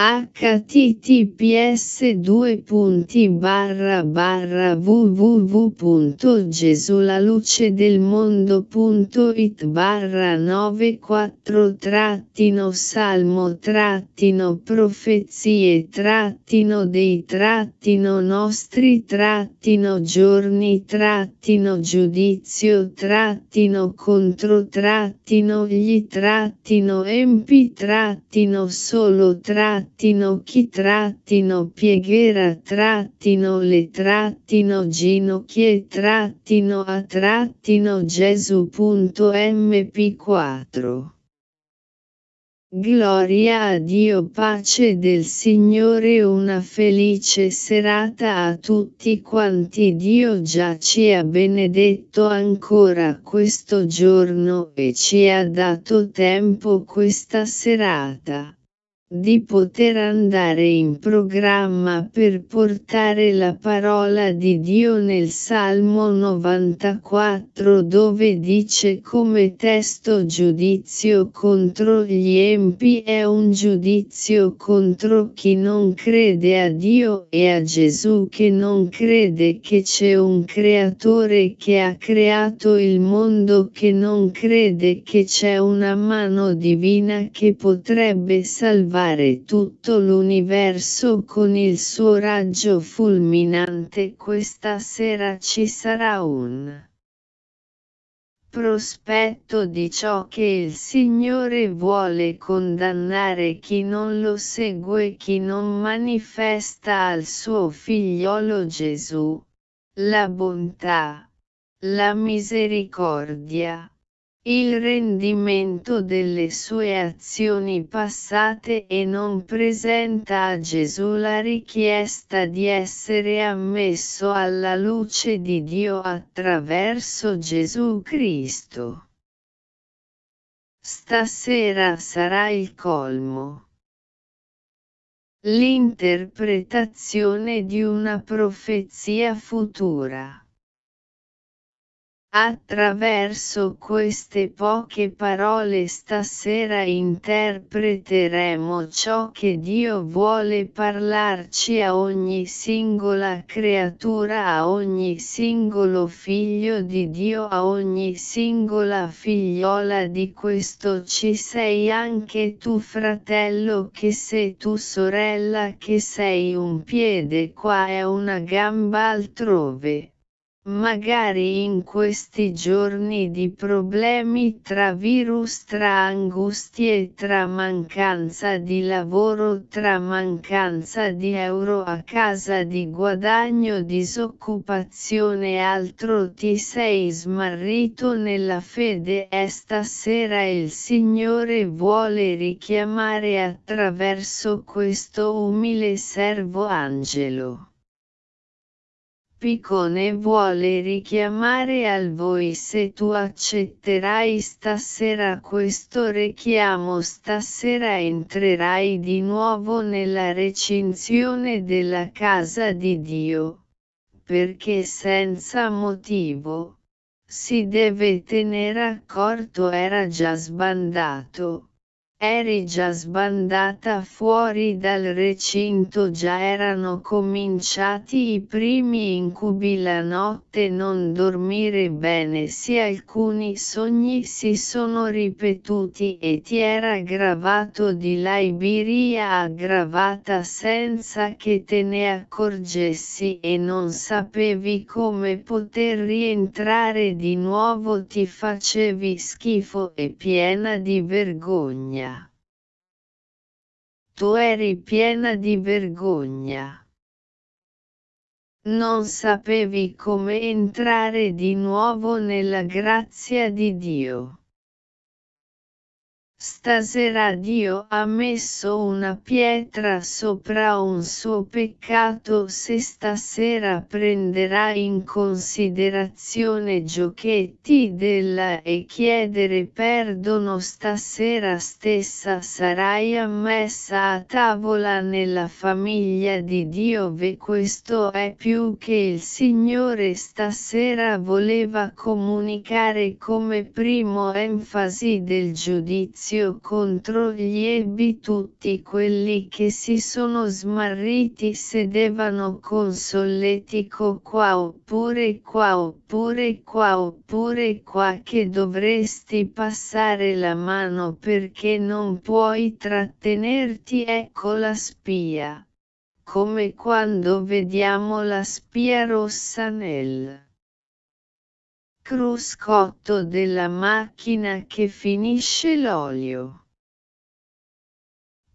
https www.gesulalucedelmondo.it barra 94 trattino salmo trattino profezie trattino dei trattino nostri trattino giorni trattino giudizio trattino contro trattino gli trattino empi trattino solo trattino trattino chi trattino piegherà trattino le trattino ginocchie trattino a trattino gesù.mp4 Gloria a Dio pace del Signore una felice serata a tutti quanti. Dio già ci ha benedetto ancora questo giorno e ci ha dato tempo questa serata di poter andare in programma per portare la parola di Dio nel Salmo 94 dove dice come testo giudizio contro gli empi è un giudizio contro chi non crede a Dio e a Gesù che non crede che c'è un creatore che ha creato il mondo che non crede che c'è una mano divina che potrebbe salvare salvare tutto l'universo con il suo raggio fulminante questa sera ci sarà un prospetto di ciò che il Signore vuole condannare chi non lo segue chi non manifesta al suo figliolo Gesù, la bontà, la misericordia, il rendimento delle sue azioni passate e non presenta a Gesù la richiesta di essere ammesso alla luce di Dio attraverso Gesù Cristo. Stasera sarà il colmo. L'interpretazione di una profezia futura. Attraverso queste poche parole stasera interpreteremo ciò che Dio vuole parlarci a ogni singola creatura, a ogni singolo figlio di Dio, a ogni singola figliola di questo ci sei anche tu fratello che sei tu sorella che sei un piede qua e una gamba altrove. Magari in questi giorni di problemi tra virus, tra angustie, tra mancanza di lavoro, tra mancanza di euro a casa, di guadagno, disoccupazione e altro ti sei smarrito nella fede e stasera il Signore vuole richiamare attraverso questo umile servo angelo. Piccone vuole richiamare al voi se tu accetterai stasera questo richiamo stasera entrerai di nuovo nella recinzione della casa di Dio, perché senza motivo, si deve tenere accorto era già sbandato Eri già sbandata fuori dal recinto già erano cominciati i primi incubi la notte non dormire bene sì alcuni sogni si sono ripetuti e ti era aggravato di là Iberia aggravata senza che te ne accorgessi e non sapevi come poter rientrare di nuovo ti facevi schifo e piena di vergogna tu eri piena di vergogna. Non sapevi come entrare di nuovo nella grazia di Dio. Stasera Dio ha messo una pietra sopra un suo peccato se stasera prenderà in considerazione giochetti della e chiedere perdono stasera stessa sarai ammessa a tavola nella famiglia di Dio ve questo è più che il Signore stasera voleva comunicare come primo enfasi del giudizio giudizio contro gli ebbi tutti quelli che si sono smarriti sedevano con solletico qua oppure qua oppure qua oppure qua che dovresti passare la mano perché non puoi trattenerti ecco la spia. Come quando vediamo la spia rossa nel cruscotto della macchina che finisce l'olio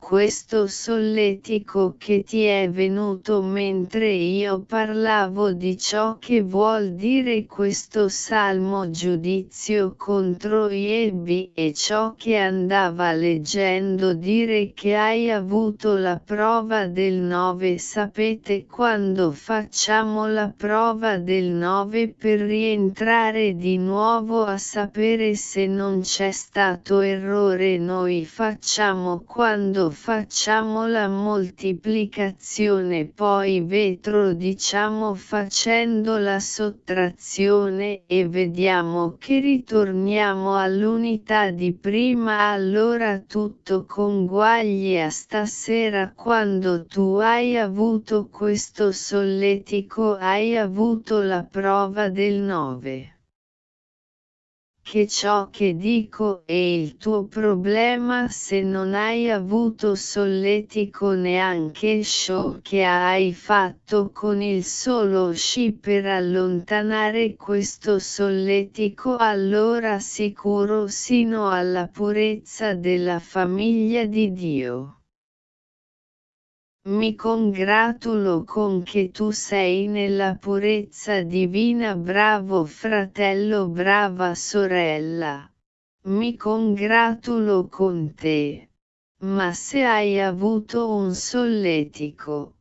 questo solletico che ti è venuto mentre io parlavo di ciò che vuol dire questo salmo giudizio contro Iebi e ciò che andava leggendo dire che hai avuto la prova del 9 sapete quando facciamo la prova del 9 per rientrare di nuovo a sapere se non c'è stato errore? Noi facciamo quando facciamo la moltiplicazione poi vetro diciamo facendo la sottrazione e vediamo che ritorniamo all'unità di prima. Allora tutto conguaglia stasera quando tu hai avuto questo solletico hai avuto la prova del 9 che ciò che dico è il tuo problema se non hai avuto solletico neanche show che hai fatto con il solo sci per allontanare questo solletico allora sicuro sino alla purezza della famiglia di Dio. Mi congratulo con che tu sei nella purezza divina bravo fratello brava sorella. Mi congratulo con te. Ma se hai avuto un solletico,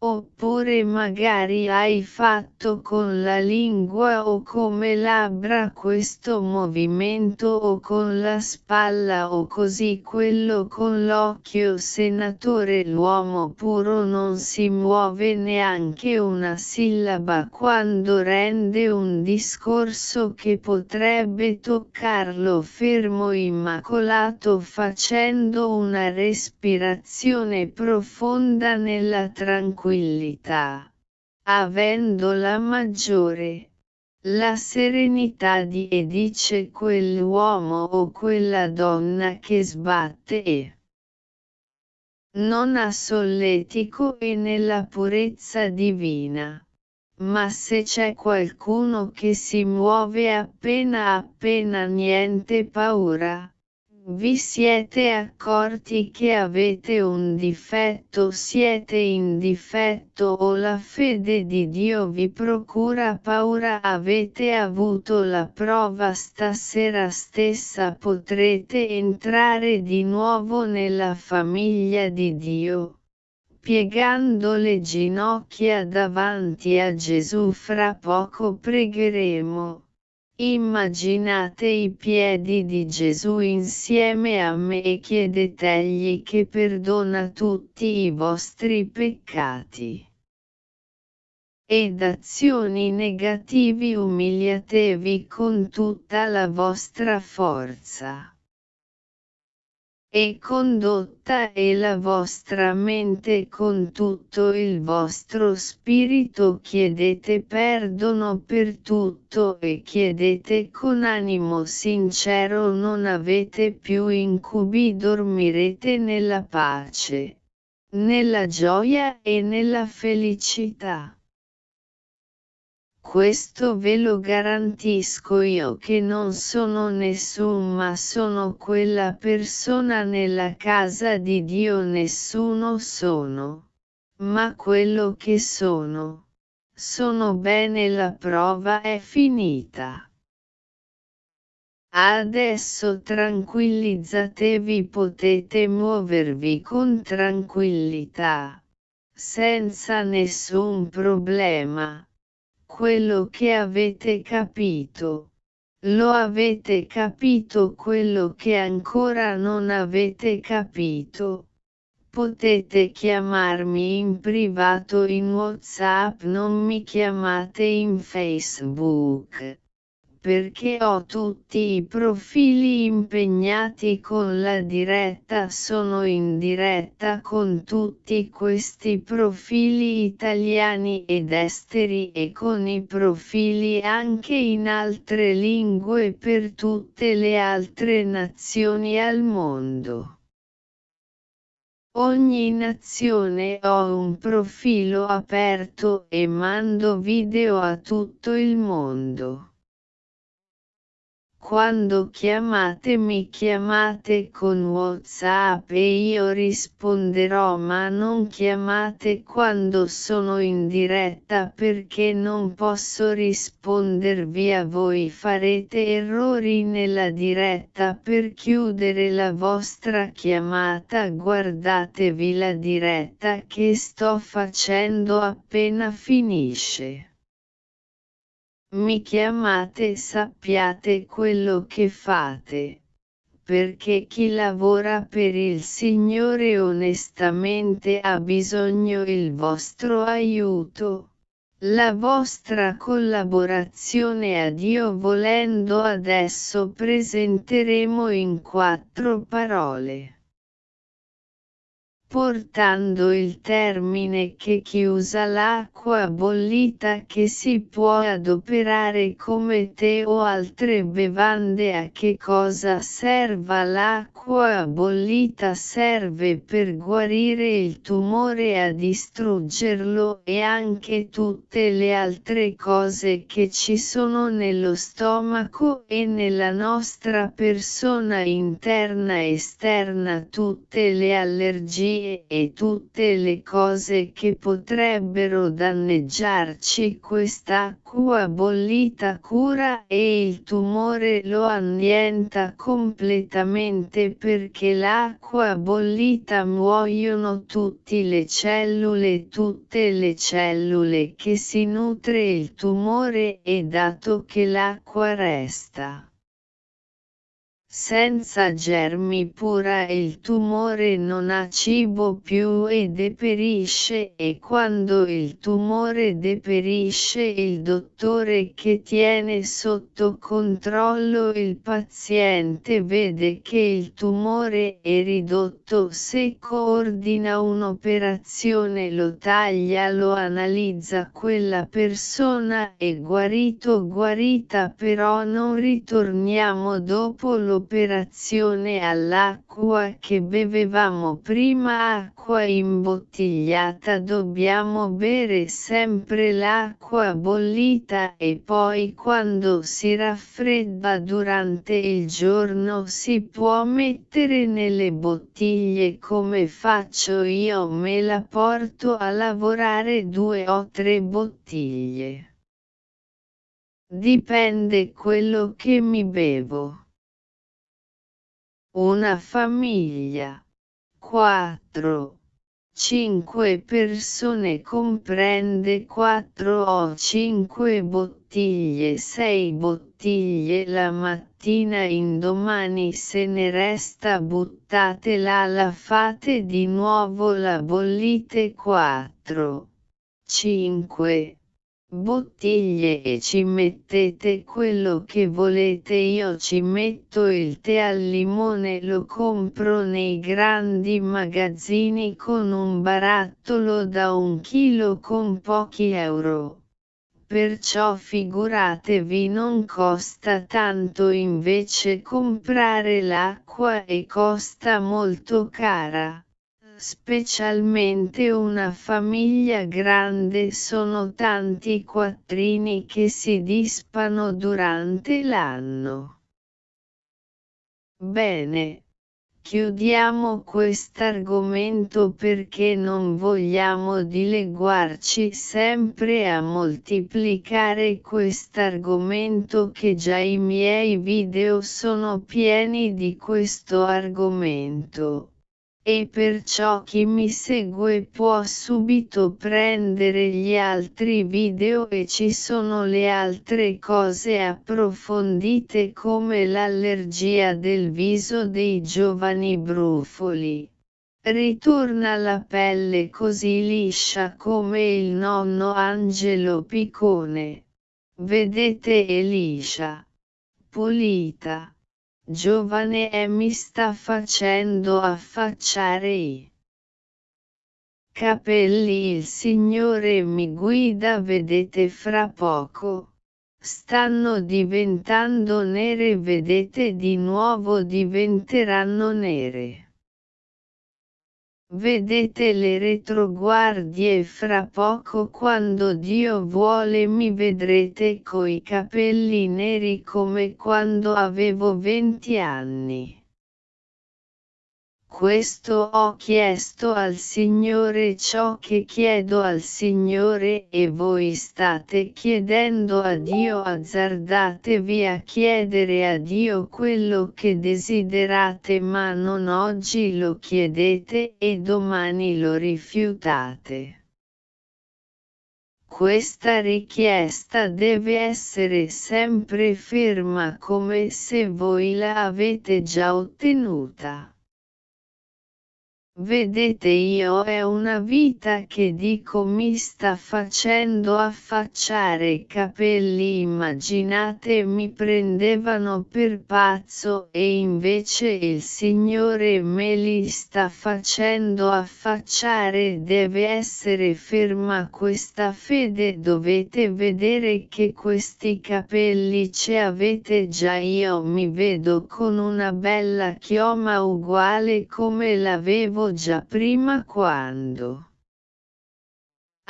Oppure magari hai fatto con la lingua o come labbra questo movimento o con la spalla o così quello con l'occhio. Senatore l'uomo puro non si muove neanche una sillaba quando rende un discorso che potrebbe toccarlo. Fermo immacolato facendo una respirazione profonda nella tranquillità tranquillità, avendola maggiore, la serenità di e dice quell'uomo o quella donna che sbatte e non ha solletico e nella purezza divina. Ma se c'è qualcuno che si muove appena appena niente paura, vi siete accorti che avete un difetto siete in difetto o la fede di Dio vi procura paura avete avuto la prova stasera stessa potrete entrare di nuovo nella famiglia di Dio. Piegando le ginocchia davanti a Gesù fra poco pregheremo. Immaginate i piedi di Gesù insieme a me e chiedetegli che perdona tutti i vostri peccati. Ed azioni negativi umiliatevi con tutta la vostra forza e condotta e la vostra mente con tutto il vostro spirito chiedete perdono per tutto e chiedete con animo sincero non avete più incubi dormirete nella pace, nella gioia e nella felicità. Questo ve lo garantisco io che non sono nessun ma sono quella persona nella casa di Dio nessuno sono. Ma quello che sono. Sono bene la prova è finita. Adesso tranquillizzatevi potete muovervi con tranquillità. Senza nessun problema quello che avete capito. Lo avete capito quello che ancora non avete capito. Potete chiamarmi in privato in WhatsApp, non mi chiamate in Facebook. Perché ho tutti i profili impegnati con la diretta sono in diretta con tutti questi profili italiani ed esteri e con i profili anche in altre lingue per tutte le altre nazioni al mondo. Ogni nazione ho un profilo aperto e mando video a tutto il mondo. Quando chiamate mi chiamate con Whatsapp e io risponderò ma non chiamate quando sono in diretta perché non posso rispondervi a voi. Farete errori nella diretta per chiudere la vostra chiamata. Guardatevi la diretta che sto facendo appena finisce mi chiamate sappiate quello che fate, perché chi lavora per il Signore onestamente ha bisogno il vostro aiuto. La vostra collaborazione a Dio volendo adesso presenteremo in quattro parole portando il termine che chiusa l'acqua bollita che si può adoperare come tè o altre bevande a che cosa serva l'acqua bollita? Serve per guarire il tumore a distruggerlo e anche tutte le altre cose che ci sono nello stomaco e nella nostra persona interna e esterna. Tutte le allergie e tutte le cose che potrebbero danneggiarci quest'acqua bollita cura e il tumore lo annienta completamente perché l'acqua bollita muoiono tutte le cellule tutte le cellule che si nutre il tumore e dato che l'acqua resta senza germi pura il tumore non ha cibo più e deperisce e quando il tumore deperisce il dottore che tiene sotto controllo il paziente vede che il tumore è ridotto. Se coordina un'operazione lo taglia lo analizza quella persona è guarito guarita però non ritorniamo dopo lo l'operazione all'acqua che bevevamo prima acqua imbottigliata dobbiamo bere sempre l'acqua bollita e poi quando si raffredda durante il giorno si può mettere nelle bottiglie come faccio io me la porto a lavorare due o tre bottiglie. Dipende quello che mi bevo. Una famiglia. 4. 5 persone comprende 4 o 5 bottiglie 6 bottiglie la mattina indomani se ne resta buttatela la fate di nuovo la bollite 4 5 bottiglie e ci mettete quello che volete io ci metto il tè al limone lo compro nei grandi magazzini con un barattolo da un chilo con pochi euro. Perciò figuratevi non costa tanto invece comprare l'acqua e costa molto cara specialmente una famiglia grande sono tanti quattrini che si dispano durante l'anno. Bene. Chiudiamo quest'argomento perché non vogliamo dileguarci sempre a moltiplicare quest'argomento che già i miei video sono pieni di questo argomento e perciò chi mi segue può subito prendere gli altri video e ci sono le altre cose approfondite come l'allergia del viso dei giovani brufoli. Ritorna la pelle così liscia come il nonno Angelo Picone. Vedete Elisha. pulita, giovane e mi sta facendo affacciare i capelli il Signore mi guida vedete fra poco stanno diventando nere vedete di nuovo diventeranno nere. Vedete le retroguardie fra poco quando Dio vuole mi vedrete coi capelli neri come quando avevo venti anni. Questo ho chiesto al Signore ciò che chiedo al Signore e voi state chiedendo a Dio azzardatevi a chiedere a Dio quello che desiderate ma non oggi lo chiedete e domani lo rifiutate. Questa richiesta deve essere sempre ferma come se voi la avete già ottenuta. Vedete io è una vita che dico mi sta facendo affacciare capelli immaginate mi prendevano per pazzo e invece il Signore me li sta facendo affacciare deve essere ferma questa fede dovete vedere che questi capelli ce avete già io mi vedo con una bella chioma uguale come l'avevo già prima quando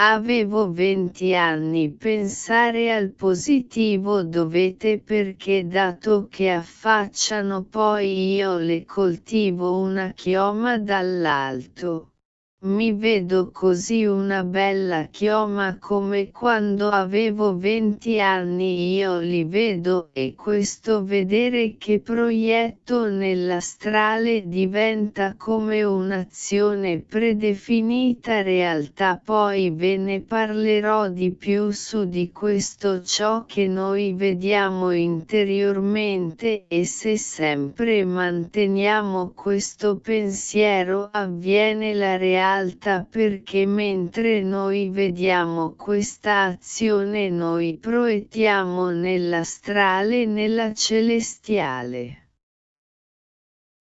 Avevo 20 anni pensare al positivo dovete perché dato che affacciano poi io le coltivo una chioma dall'alto. Mi vedo così una bella chioma come quando avevo venti anni. Io li vedo e questo vedere che proietto nell'astrale diventa come un'azione predefinita realtà. Poi ve ne parlerò di più su di questo ciò che noi vediamo interiormente e se sempre manteniamo questo pensiero avviene la realtà alta perché mentre noi vediamo questa azione noi proiettiamo nell'astrale e nella celestiale.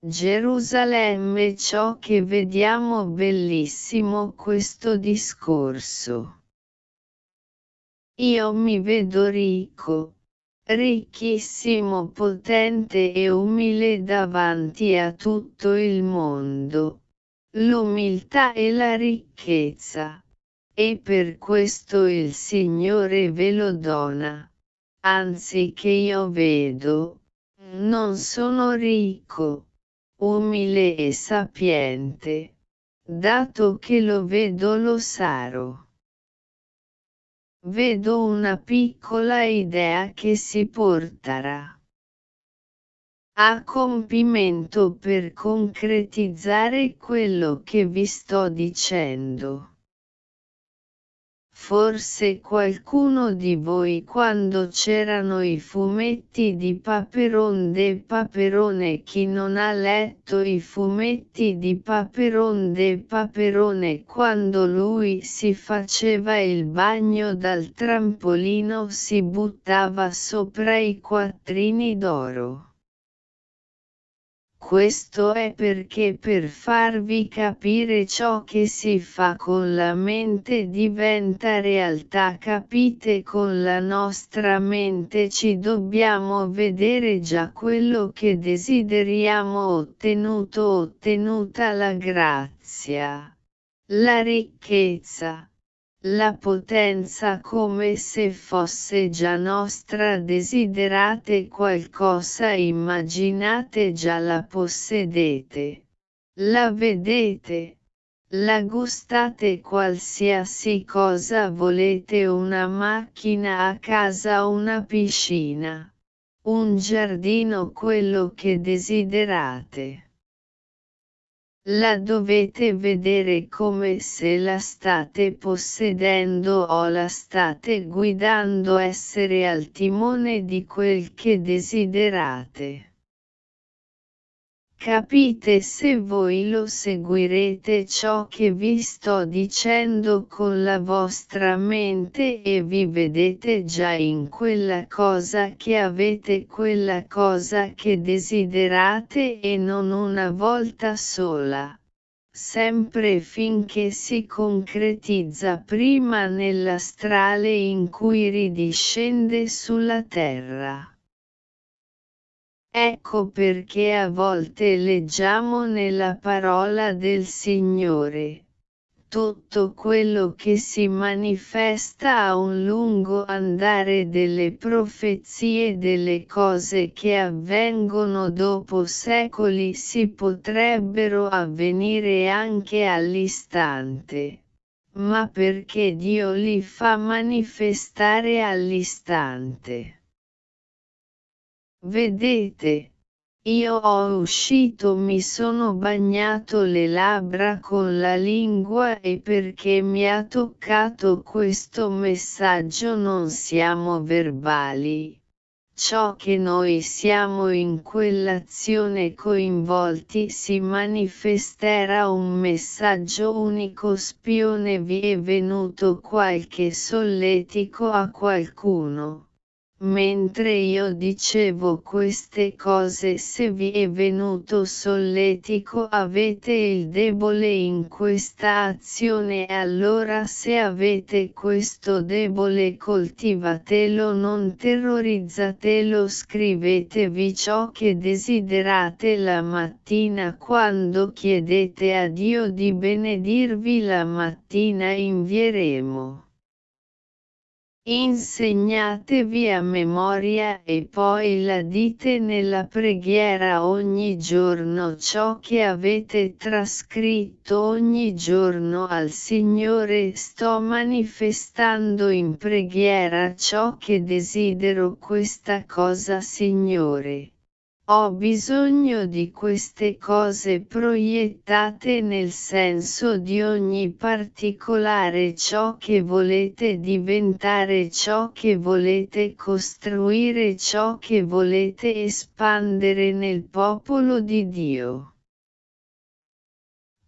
Gerusalemme ciò che vediamo bellissimo questo discorso. Io mi vedo ricco, ricchissimo potente e umile davanti a tutto il mondo l'umiltà e la ricchezza. E per questo il Signore ve lo dona. Anzi che io vedo, non sono ricco, umile e sapiente, dato che lo vedo lo sarò. Vedo una piccola idea che si porterà a compimento per concretizzare quello che vi sto dicendo. Forse qualcuno di voi quando c'erano i fumetti di Paperon de Paperone chi non ha letto i fumetti di Paperon de Paperone quando lui si faceva il bagno dal trampolino si buttava sopra i quattrini d'oro. Questo è perché per farvi capire ciò che si fa con la mente diventa realtà capite? Con la nostra mente ci dobbiamo vedere già quello che desideriamo ottenuto ottenuta la grazia, la ricchezza la potenza come se fosse già nostra desiderate qualcosa immaginate già la possedete. La vedete. La gustate qualsiasi cosa volete una macchina a casa una piscina. Un giardino quello che desiderate. La dovete vedere come se la state possedendo o la state guidando essere al timone di quel che desiderate. Capite se voi lo seguirete ciò che vi sto dicendo con la vostra mente e vi vedete già in quella cosa che avete quella cosa che desiderate e non una volta sola sempre finché si concretizza prima nell'astrale in cui ridiscende sulla terra. Ecco perché a volte leggiamo nella parola del Signore. Tutto quello che si manifesta a un lungo andare delle profezie delle cose che avvengono dopo secoli si potrebbero avvenire anche all'istante. Ma perché Dio li fa manifestare all'istante? Vedete, io ho uscito mi sono bagnato le labbra con la lingua e perché mi ha toccato questo messaggio non siamo verbali. Ciò che noi siamo in quell'azione coinvolti si manifesterà un messaggio unico spione vi è venuto qualche solletico a qualcuno. Mentre io dicevo queste cose se vi è venuto solletico avete il debole in questa azione allora se avete questo debole coltivatelo non terrorizzatelo scrivetevi ciò che desiderate la mattina quando chiedete a Dio di benedirvi la mattina invieremo. Insegnatevi a memoria e poi la dite nella preghiera ogni giorno ciò che avete trascritto ogni giorno al Signore sto manifestando in preghiera ciò che desidero questa cosa Signore. Ho bisogno di queste cose proiettate nel senso di ogni particolare ciò che volete diventare ciò che volete costruire ciò che volete espandere nel popolo di Dio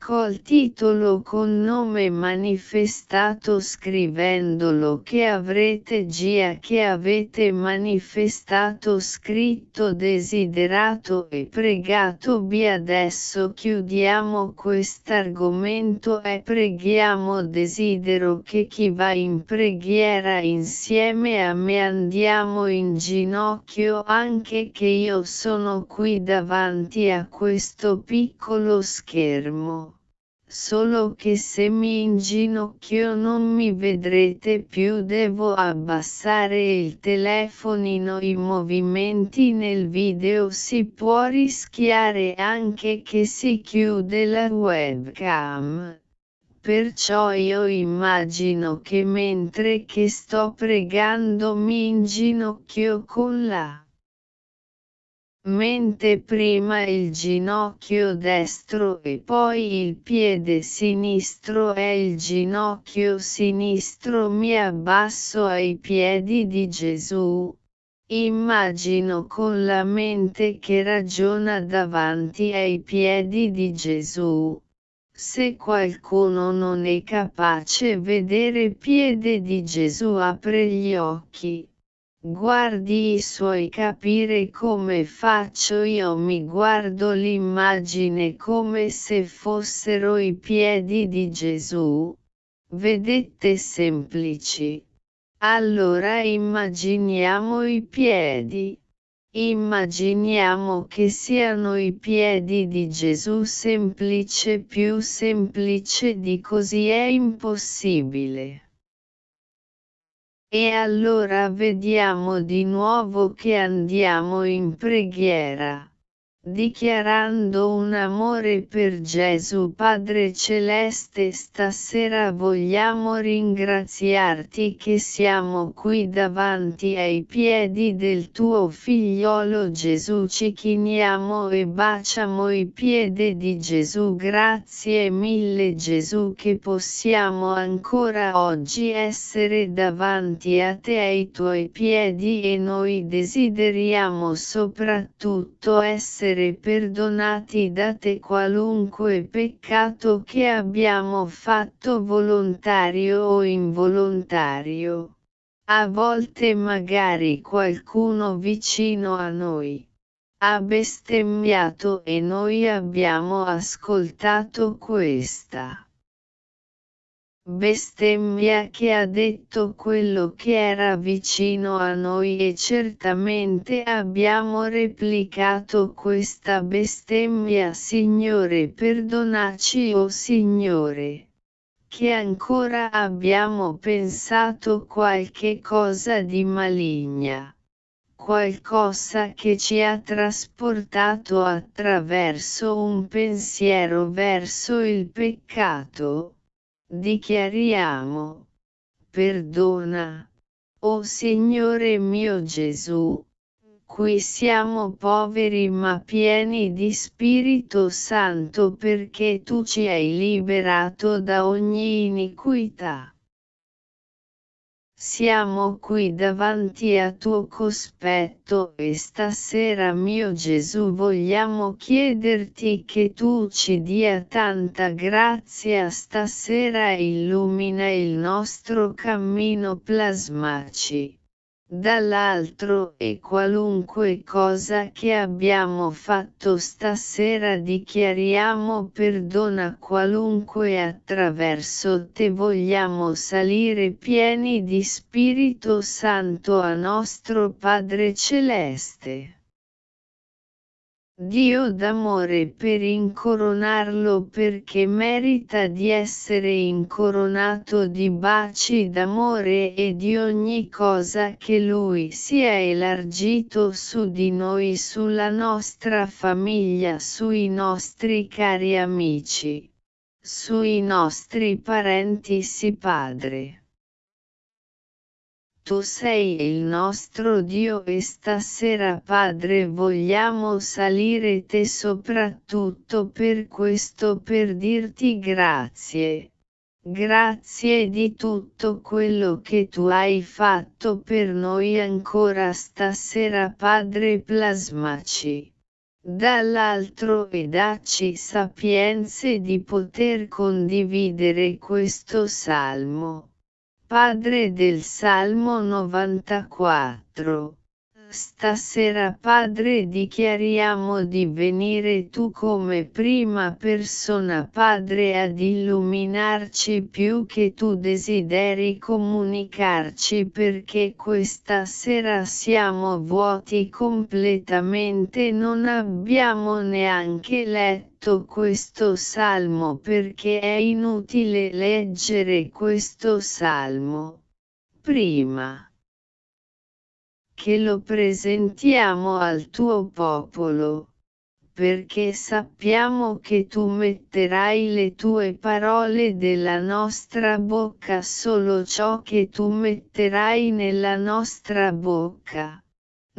col titolo con nome manifestato scrivendolo che avrete gia che avete manifestato scritto desiderato e pregato bi adesso chiudiamo quest'argomento e preghiamo desidero che chi va in preghiera insieme a me andiamo in ginocchio anche che io sono qui davanti a questo piccolo schermo solo che se mi inginocchio non mi vedrete più devo abbassare il telefonino i movimenti nel video si può rischiare anche che si chiude la webcam. Perciò io immagino che mentre che sto pregando mi inginocchio con la mente prima il ginocchio destro e poi il piede sinistro e il ginocchio sinistro mi abbasso ai piedi di Gesù. Immagino con la mente che ragiona davanti ai piedi di Gesù. Se qualcuno non è capace vedere piede di Gesù apre gli occhi Guardi i suoi capire come faccio io mi guardo l'immagine come se fossero i piedi di Gesù. Vedete semplici. Allora immaginiamo i piedi. Immaginiamo che siano i piedi di Gesù semplice più semplice di così è impossibile. E allora vediamo di nuovo che andiamo in preghiera dichiarando un amore per Gesù Padre Celeste stasera vogliamo ringraziarti che siamo qui davanti ai piedi del tuo figliolo Gesù. Ci chiniamo e baciamo i piedi di Gesù. Grazie mille Gesù che possiamo ancora oggi essere davanti a te ai tuoi piedi e noi desideriamo soprattutto essere essere perdonati da te qualunque peccato che abbiamo fatto volontario o involontario. A volte magari qualcuno vicino a noi ha bestemmiato e noi abbiamo ascoltato questa bestemmia che ha detto quello che era vicino a noi e certamente abbiamo replicato questa bestemmia Signore perdonaci o oh Signore che ancora abbiamo pensato qualche cosa di maligna qualcosa che ci ha trasportato attraverso un pensiero verso il peccato, dichiariamo, perdona, o oh Signore mio Gesù, qui siamo poveri ma pieni di Spirito Santo perché tu ci hai liberato da ogni iniquità. Siamo qui davanti a tuo cospetto e stasera mio Gesù vogliamo chiederti che tu ci dia tanta grazia. Stasera illumina il nostro cammino plasmaci dall'altro e qualunque cosa che abbiamo fatto stasera dichiariamo perdona qualunque attraverso te vogliamo salire pieni di Spirito Santo a nostro Padre Celeste. Dio d'amore per incoronarlo perché merita di essere incoronato di baci d'amore e di ogni cosa che Lui sia elargito su di noi, sulla nostra famiglia, sui nostri cari amici, sui nostri parenti sì Padre. Tu sei il nostro Dio e stasera Padre vogliamo salire te soprattutto per questo per dirti grazie. Grazie di tutto quello che tu hai fatto per noi ancora stasera Padre plasmaci. Dall'altro e dacci sapienze di poter condividere questo salmo. Padre del Salmo 94. Stasera Padre dichiariamo di venire tu come prima persona Padre ad illuminarci più che tu desideri comunicarci perché questa sera siamo vuoti completamente non abbiamo neanche letto questo salmo perché è inutile leggere questo salmo. Prima che lo presentiamo al tuo popolo, perché sappiamo che tu metterai le tue parole della nostra bocca solo ciò che tu metterai nella nostra bocca.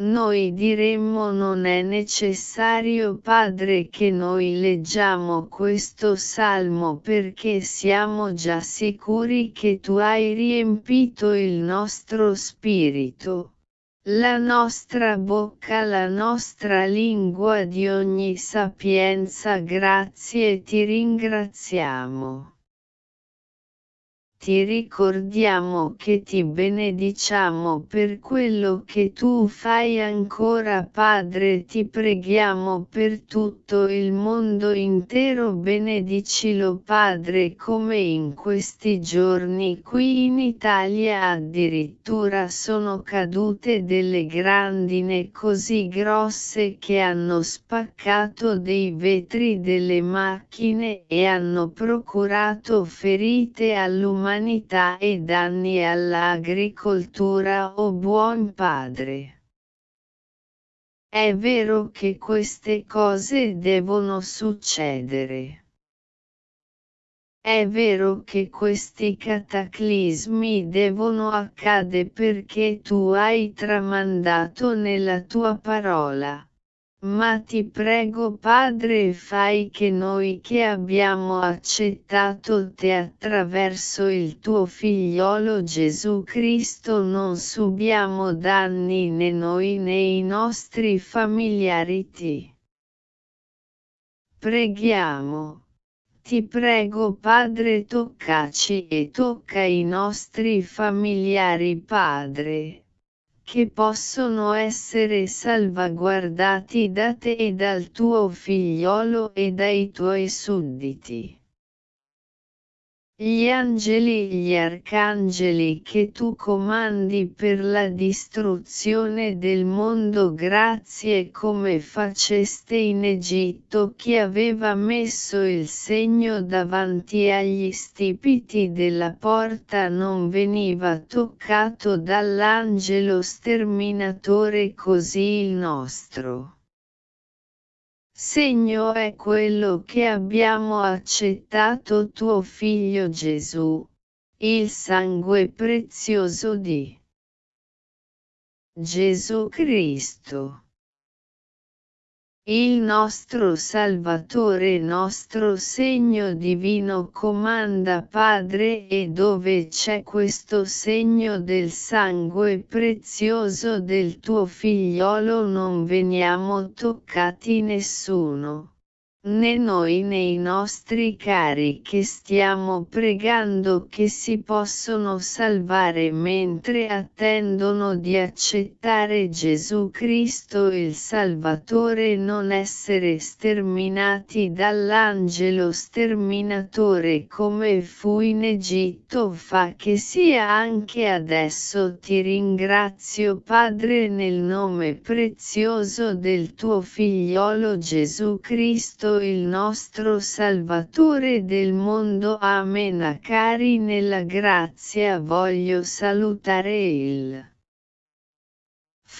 Noi diremmo non è necessario Padre che noi leggiamo questo salmo perché siamo già sicuri che tu hai riempito il nostro spirito, la nostra bocca, la nostra lingua di ogni sapienza grazie ti ringraziamo ti ricordiamo che ti benediciamo per quello che tu fai ancora Padre. Ti preghiamo per tutto il mondo intero. Benedicilo Padre come in questi giorni qui in Italia. Addirittura sono cadute delle grandine così grosse che hanno spaccato dei vetri delle macchine e hanno procurato ferite all'umanità umanità e danni all'agricoltura o buon padre. È vero che queste cose devono succedere. È vero che questi cataclismi devono accadere perché tu hai tramandato nella tua parola. Ma ti prego Padre fai che noi che abbiamo accettato te attraverso il tuo figliolo Gesù Cristo non subiamo danni né noi né i nostri familiari. Preghiamo. Ti prego Padre toccaci e tocca i nostri familiari Padre, che possono essere salvaguardati da te e dal tuo figliolo e dai tuoi sudditi gli angeli gli arcangeli che tu comandi per la distruzione del mondo grazie come faceste in Egitto chi aveva messo il segno davanti agli stipiti della porta non veniva toccato dall'angelo sterminatore così il nostro segno è quello che abbiamo accettato tuo figlio Gesù, il sangue prezioso di Gesù Cristo il nostro Salvatore nostro segno divino comanda Padre e dove c'è questo segno del sangue prezioso del tuo figliolo non veniamo toccati nessuno né noi né i nostri cari che stiamo pregando che si possono salvare mentre attendono di accettare Gesù Cristo il Salvatore non essere sterminati dall'angelo sterminatore come fu in Egitto fa che sia anche adesso. Ti ringrazio Padre nel nome prezioso del tuo figliolo Gesù Cristo il nostro Salvatore del mondo. Amen. Cari nella grazia voglio salutare il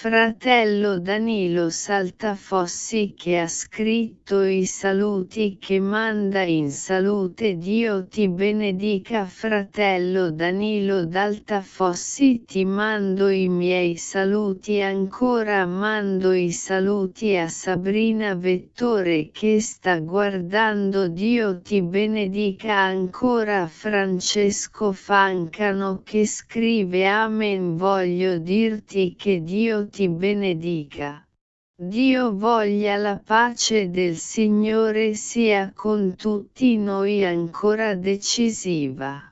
Fratello Danilo Saltafossi che ha scritto i saluti che manda in salute Dio ti benedica Fratello Danilo d'Altafossi ti mando i miei saluti ancora mando i saluti a Sabrina Vettore che sta guardando Dio ti benedica ancora Francesco Fancano che scrive Amen voglio dirti che Dio ti benedica. Dio voglia la pace del Signore sia con tutti noi ancora decisiva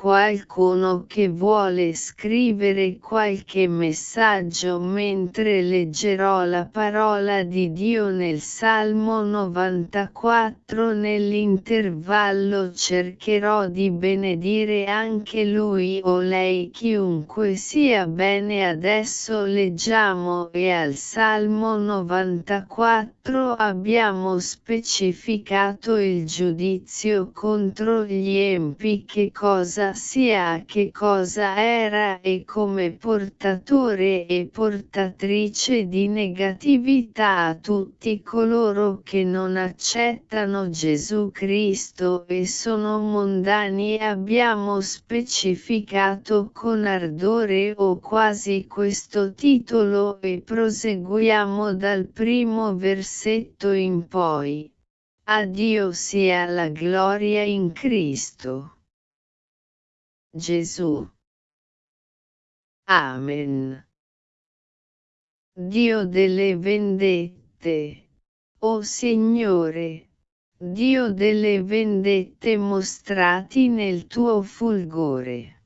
qualcuno che vuole scrivere qualche messaggio mentre leggerò la parola di Dio nel Salmo 94 nell'intervallo cercherò di benedire anche lui o lei chiunque sia. Bene adesso leggiamo e al Salmo 94 abbiamo specificato il giudizio contro gli empi che cosa sia che cosa era e come portatore e portatrice di negatività a tutti coloro che non accettano Gesù Cristo e sono mondani abbiamo specificato con ardore o quasi questo titolo e proseguiamo dal primo versetto in poi. A Dio sia la gloria in Cristo. Gesù. Amen. Dio delle vendette. O Signore, Dio delle vendette mostrati nel tuo fulgore.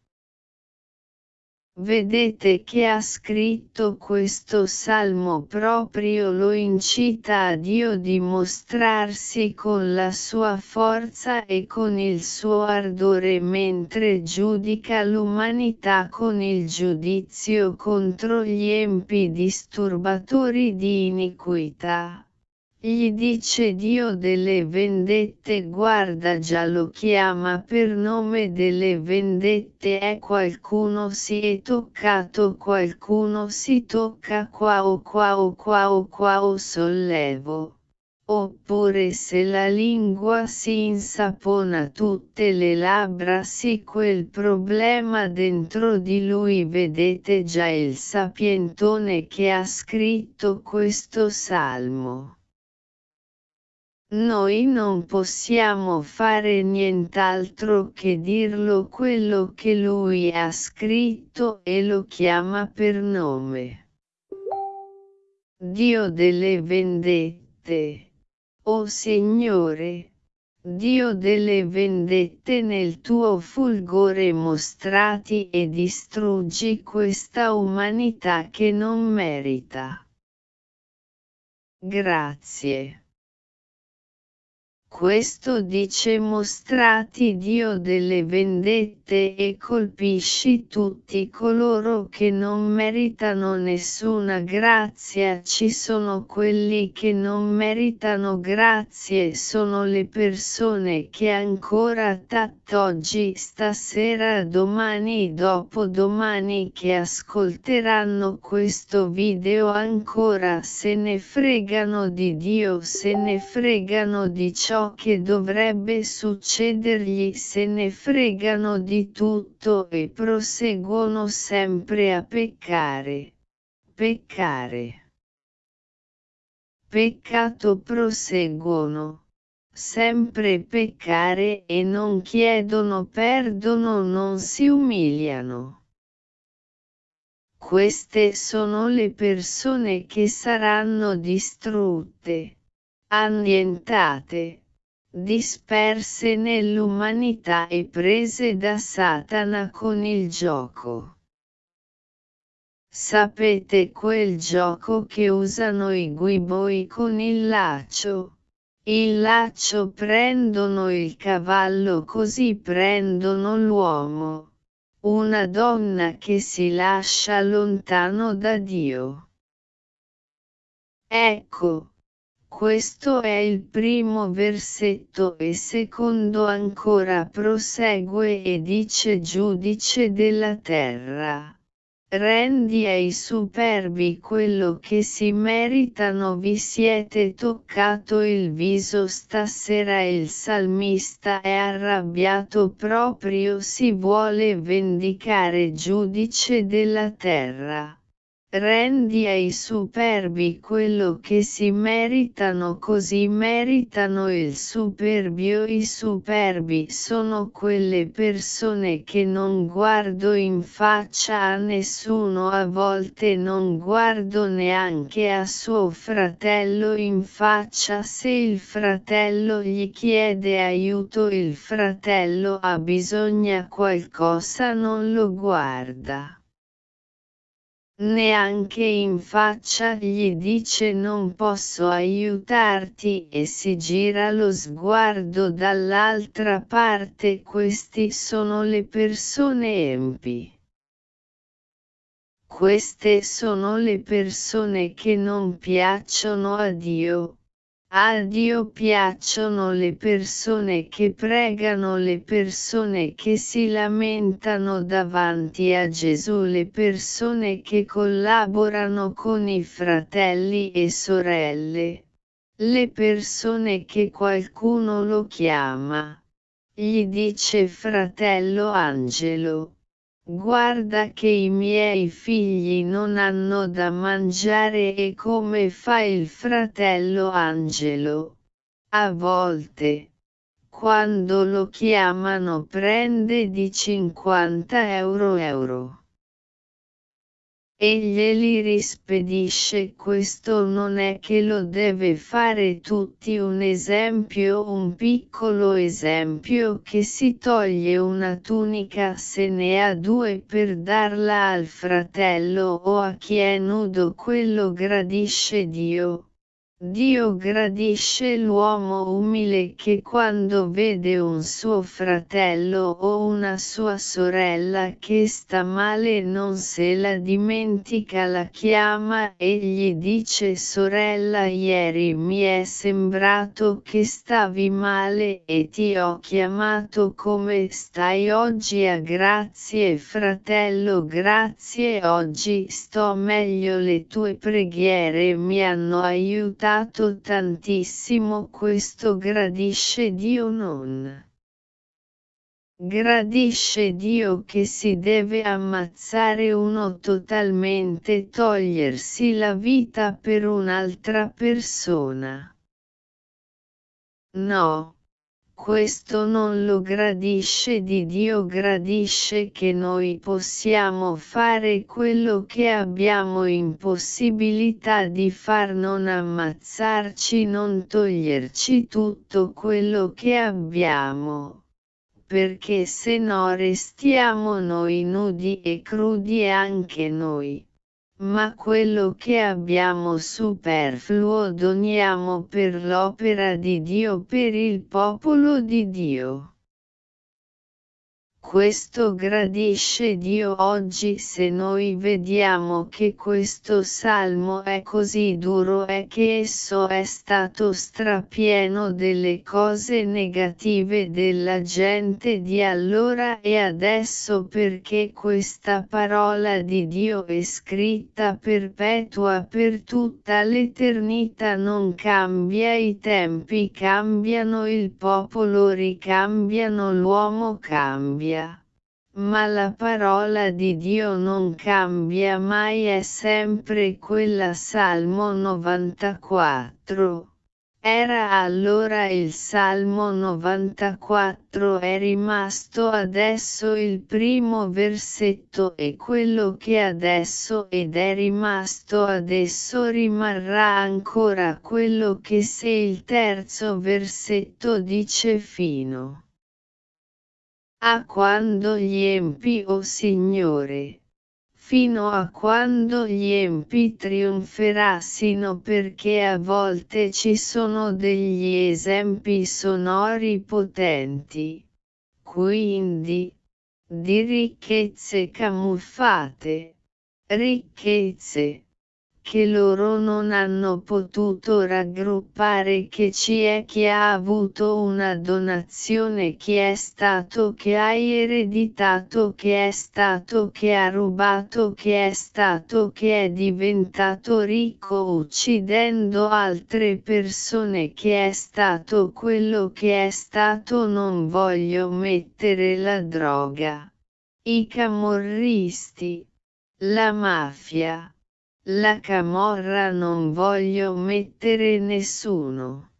Vedete che ha scritto questo salmo proprio lo incita a Dio di mostrarsi con la sua forza e con il suo ardore mentre giudica l'umanità con il giudizio contro gli empi disturbatori di iniquità. Gli dice Dio delle vendette guarda già lo chiama per nome delle vendette è qualcuno si è toccato qualcuno si tocca qua o qua o qua o qua o sollevo. Oppure se la lingua si insapona tutte le labbra sì quel problema dentro di lui vedete già il sapientone che ha scritto questo salmo. Noi non possiamo fare nient'altro che dirlo quello che lui ha scritto e lo chiama per nome. Dio delle vendette. O Signore, Dio delle vendette nel tuo fulgore mostrati e distruggi questa umanità che non merita. Grazie. Questo dice mostrati Dio delle vendette e colpisci tutti coloro che non meritano nessuna grazia. Ci sono quelli che non meritano grazie, sono le persone che ancora tattoggi, stasera, domani, dopodomani che ascolteranno questo video ancora se ne fregano di Dio, se ne fregano di ciò che dovrebbe succedergli se ne fregano di tutto e proseguono sempre a peccare. Peccare. Peccato proseguono sempre peccare e non chiedono perdono non si umiliano. Queste sono le persone che saranno distrutte, annientate, disperse nell'umanità e prese da Satana con il gioco. Sapete quel gioco che usano i guiboi con il laccio? Il laccio prendono il cavallo così prendono l'uomo. Una donna che si lascia lontano da Dio. Ecco, questo è il primo versetto e secondo ancora prosegue e dice giudice della terra. Rendi ai superbi quello che si meritano vi siete toccato il viso stasera il salmista è arrabbiato proprio si vuole vendicare giudice della terra. Rendi ai superbi quello che si meritano così meritano il superbio. I superbi sono quelle persone che non guardo in faccia a nessuno a volte non guardo neanche a suo fratello in faccia. Se il fratello gli chiede aiuto il fratello ha bisogno qualcosa non lo guarda neanche in faccia gli dice non posso aiutarti e si gira lo sguardo dall'altra parte questi sono le persone empi. Queste sono le persone che non piacciono a Dio, a Dio piacciono le persone che pregano, le persone che si lamentano davanti a Gesù, le persone che collaborano con i fratelli e sorelle, le persone che qualcuno lo chiama. Gli dice fratello Angelo Guarda che i miei figli non hanno da mangiare e come fa il fratello Angelo. A volte, quando lo chiamano prende di 50 euro euro e glieli rispedisce questo non è che lo deve fare tutti un esempio un piccolo esempio che si toglie una tunica se ne ha due per darla al fratello o a chi è nudo quello gradisce Dio Dio gradisce l'uomo umile che quando vede un suo fratello o una sua sorella che sta male non se la dimentica la chiama e gli dice sorella ieri mi è sembrato che stavi male e ti ho chiamato come stai oggi a grazie fratello grazie oggi sto meglio le tue preghiere mi hanno aiutato aiutato tantissimo questo gradisce Dio non. Gradisce Dio che si deve ammazzare uno totalmente togliersi la vita per un'altra persona. No. Questo non lo gradisce di Dio gradisce che noi possiamo fare quello che abbiamo impossibilità di far non ammazzarci non toglierci tutto quello che abbiamo. Perché se no restiamo noi nudi e crudi anche noi ma quello che abbiamo superfluo doniamo per l'opera di Dio per il popolo di Dio. Questo gradisce Dio oggi se noi vediamo che questo salmo è così duro è che esso è stato strapieno delle cose negative della gente di allora e adesso perché questa parola di Dio è scritta perpetua per tutta l'eternità non cambia i tempi cambiano il popolo ricambiano l'uomo cambia ma la parola di Dio non cambia mai è sempre quella Salmo 94. Era allora il Salmo 94 è rimasto adesso il primo versetto e quello che adesso ed è rimasto adesso rimarrà ancora quello che se il terzo versetto dice fino a quando gli empi, o oh Signore? Fino a quando gli empi trionferassino perché a volte ci sono degli esempi sonori potenti. Quindi, di ricchezze camuffate, ricchezze, che loro non hanno potuto raggruppare che ci è chi ha avuto una donazione chi è stato che hai ereditato che è stato che ha rubato che è stato che è diventato ricco uccidendo altre persone che è stato quello che è stato non voglio mettere la droga. I camorristi. La mafia la camorra non voglio mettere nessuno.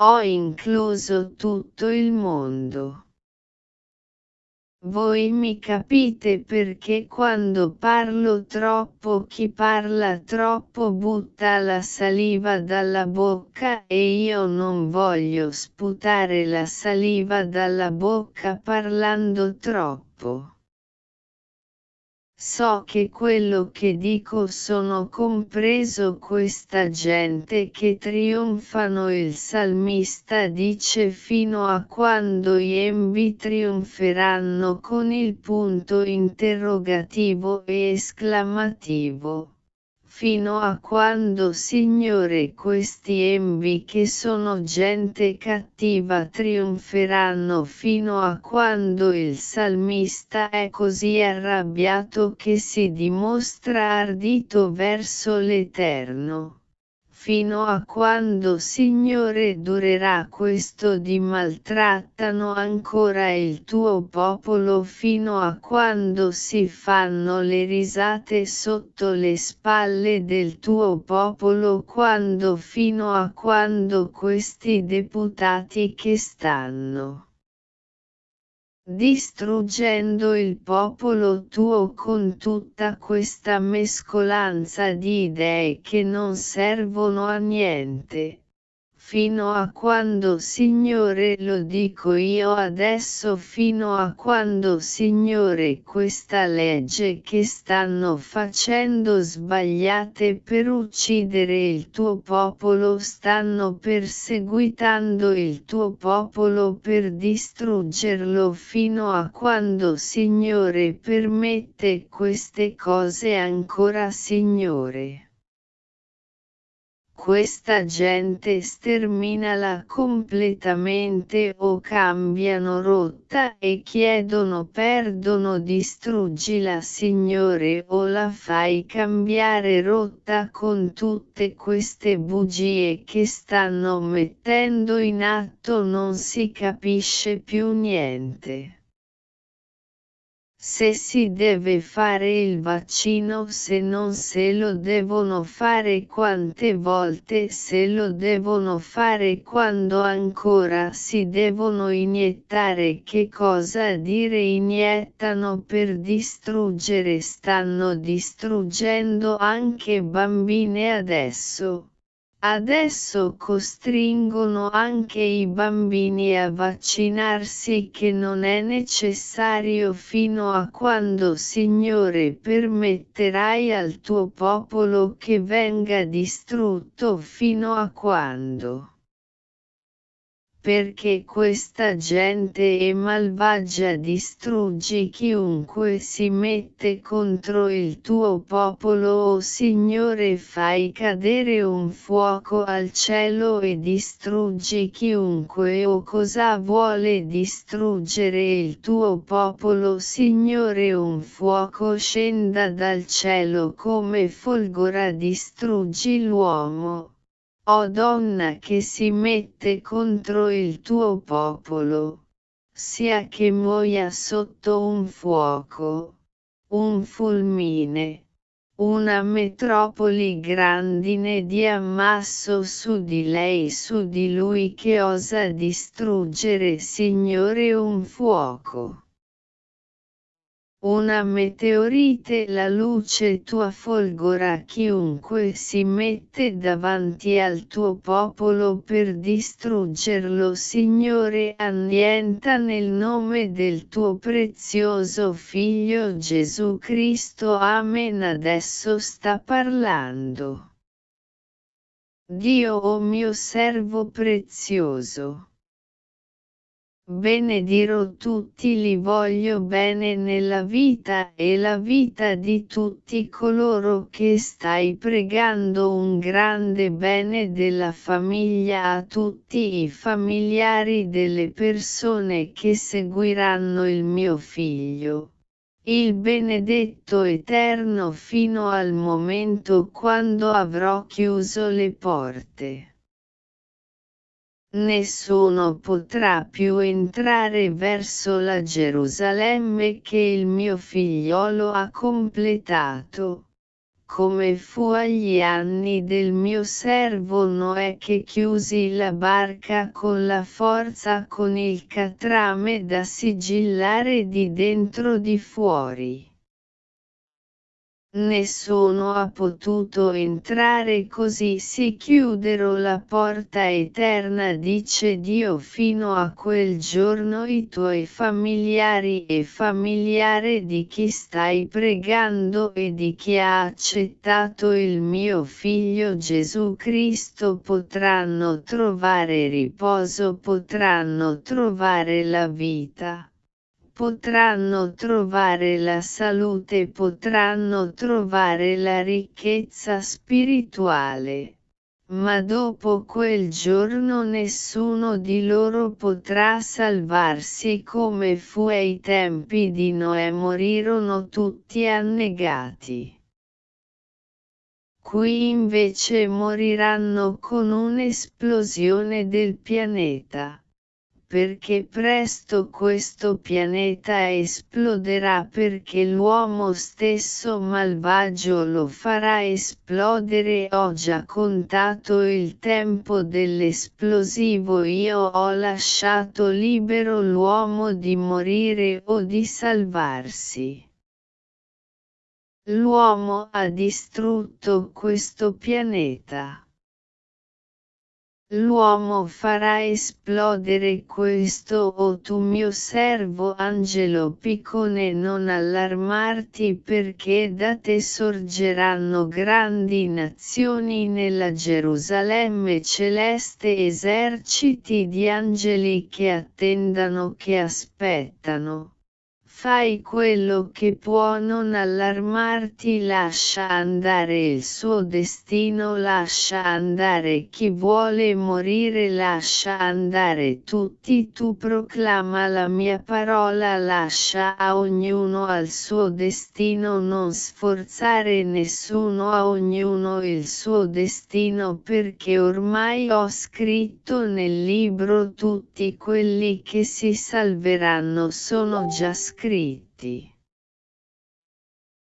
Ho incluso tutto il mondo. Voi mi capite perché quando parlo troppo chi parla troppo butta la saliva dalla bocca e io non voglio sputare la saliva dalla bocca parlando troppo. So che quello che dico sono compreso questa gente che trionfano. Il salmista dice fino a quando gli embi trionferanno con il punto interrogativo e esclamativo fino a quando Signore questi embi che sono gente cattiva trionferanno fino a quando il salmista è così arrabbiato che si dimostra ardito verso l'Eterno fino a quando Signore durerà questo di maltrattano ancora il tuo popolo fino a quando si fanno le risate sotto le spalle del tuo popolo quando fino a quando questi deputati che stanno distruggendo il popolo tuo con tutta questa mescolanza di idee che non servono a niente fino a quando Signore lo dico io adesso fino a quando Signore questa legge che stanno facendo sbagliate per uccidere il tuo popolo stanno perseguitando il tuo popolo per distruggerlo fino a quando Signore permette queste cose ancora Signore questa gente sterminala completamente o cambiano rotta e chiedono perdono distruggila Signore o la fai cambiare rotta con tutte queste bugie che stanno mettendo in atto non si capisce più niente. Se si deve fare il vaccino se non se lo devono fare quante volte se lo devono fare quando ancora si devono iniettare che cosa dire iniettano per distruggere stanno distruggendo anche bambine adesso. Adesso costringono anche i bambini a vaccinarsi che non è necessario fino a quando Signore permetterai al tuo popolo che venga distrutto fino a quando perché questa gente è malvagia distruggi chiunque si mette contro il tuo popolo o Signore fai cadere un fuoco al cielo e distruggi chiunque o cosa vuole distruggere il tuo popolo? Signore un fuoco scenda dal cielo come folgora distruggi l'uomo o donna che si mette contro il tuo popolo, sia che muoia sotto un fuoco, un fulmine, una metropoli grandine di ammasso su di lei su di lui che osa distruggere Signore un fuoco una meteorite la luce tua folgora chiunque si mette davanti al tuo popolo per distruggerlo Signore annienta nel nome del tuo prezioso Figlio Gesù Cristo. Amen. Adesso sta parlando. Dio o oh mio servo prezioso benedirò tutti li voglio bene nella vita e la vita di tutti coloro che stai pregando un grande bene della famiglia a tutti i familiari delle persone che seguiranno il mio figlio. Il benedetto eterno fino al momento quando avrò chiuso le porte. Nessuno potrà più entrare verso la Gerusalemme che il mio figliolo ha completato, come fu agli anni del mio servo Noè che chiusi la barca con la forza con il catrame da sigillare di dentro di fuori. Nessuno ha potuto entrare così si chiudero la porta eterna dice Dio fino a quel giorno i tuoi familiari e familiare di chi stai pregando e di chi ha accettato il mio figlio Gesù Cristo potranno trovare riposo potranno trovare la vita potranno trovare la salute, potranno trovare la ricchezza spirituale. Ma dopo quel giorno nessuno di loro potrà salvarsi come fu ai tempi di Noè morirono tutti annegati. Qui invece moriranno con un'esplosione del pianeta perché presto questo pianeta esploderà perché l'uomo stesso malvagio lo farà esplodere ho già contato il tempo dell'esplosivo io ho lasciato libero l'uomo di morire o di salvarsi. L'uomo ha distrutto questo pianeta. L'uomo farà esplodere questo o tu mio servo angelo piccone non allarmarti perché da te sorgeranno grandi nazioni nella Gerusalemme celeste eserciti di angeli che attendano che aspettano fai quello che può non allarmarti lascia andare il suo destino lascia andare chi vuole morire lascia andare tutti tu proclama la mia parola lascia a ognuno al suo destino non sforzare nessuno a ognuno il suo destino perché ormai ho scritto nel libro tutti quelli che si salveranno sono già scritti scritti.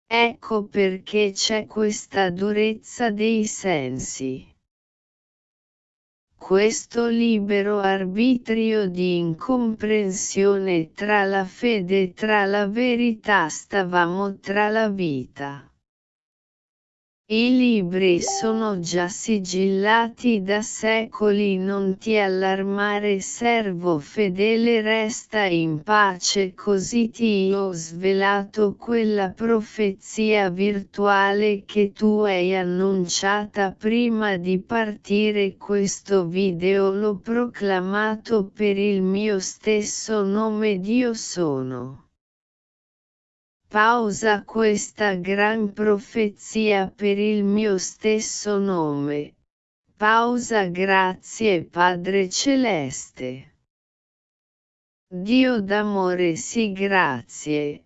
Ecco perché c'è questa durezza dei sensi. Questo libero arbitrio di incomprensione tra la fede e tra la verità stavamo tra la vita. I libri sono già sigillati da secoli non ti allarmare servo fedele resta in pace così ti ho svelato quella profezia virtuale che tu hai annunciata prima di partire questo video l'ho proclamato per il mio stesso nome Dio sono. Pausa questa gran profezia per il mio stesso nome. Pausa grazie Padre Celeste. Dio d'amore sì grazie,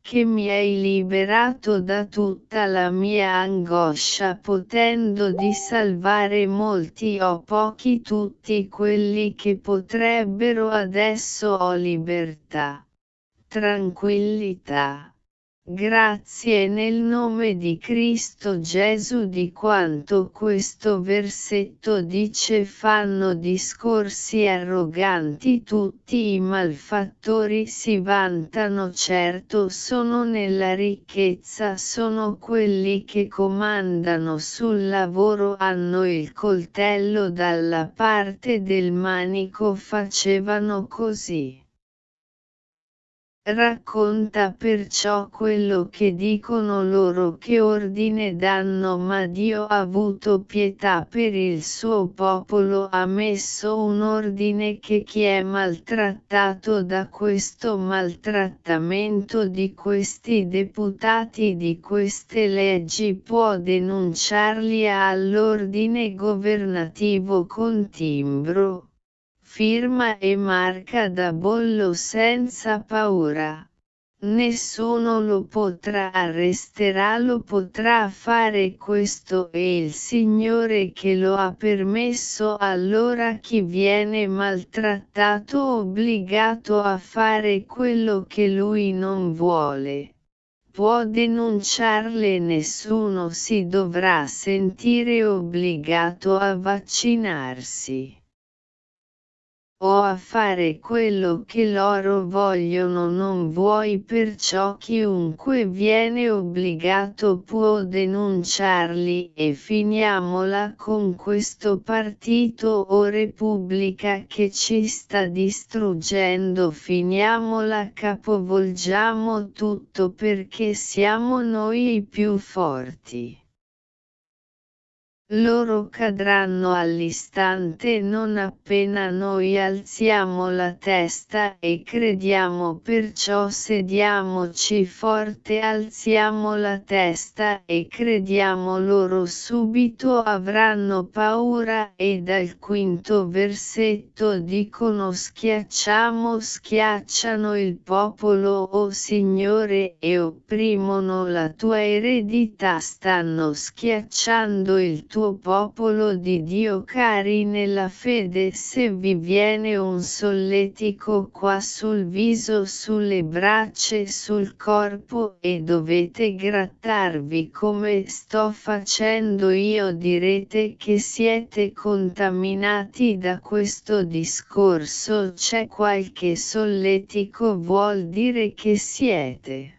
che mi hai liberato da tutta la mia angoscia potendo di salvare molti o pochi tutti quelli che potrebbero adesso ho libertà, tranquillità Grazie nel nome di Cristo Gesù di quanto questo versetto dice fanno discorsi arroganti tutti i malfattori si vantano certo sono nella ricchezza sono quelli che comandano sul lavoro hanno il coltello dalla parte del manico facevano così. Racconta perciò quello che dicono loro che ordine danno ma Dio ha avuto pietà per il suo popolo ha messo un ordine che chi è maltrattato da questo maltrattamento di questi deputati di queste leggi può denunciarli all'ordine governativo con timbro firma e marca da bollo senza paura. Nessuno lo potrà arresterà lo potrà fare questo e il Signore che lo ha permesso allora chi viene maltrattato obbligato a fare quello che lui non vuole. Può denunciarle nessuno si dovrà sentire obbligato a vaccinarsi o a fare quello che loro vogliono non vuoi perciò chiunque viene obbligato può denunciarli e finiamola con questo partito o repubblica che ci sta distruggendo finiamola capovolgiamo tutto perché siamo noi i più forti. Loro cadranno all'istante non appena noi alziamo la testa e crediamo perciò sediamoci forte alziamo la testa e crediamo loro subito avranno paura e dal quinto versetto dicono schiacciamo schiacciano il popolo o oh Signore e opprimono la tua eredità stanno schiacciando il tuo tuo popolo di Dio cari nella fede se vi viene un solletico qua sul viso sulle braccia sul corpo e dovete grattarvi come sto facendo io direte che siete contaminati da questo discorso c'è qualche solletico vuol dire che siete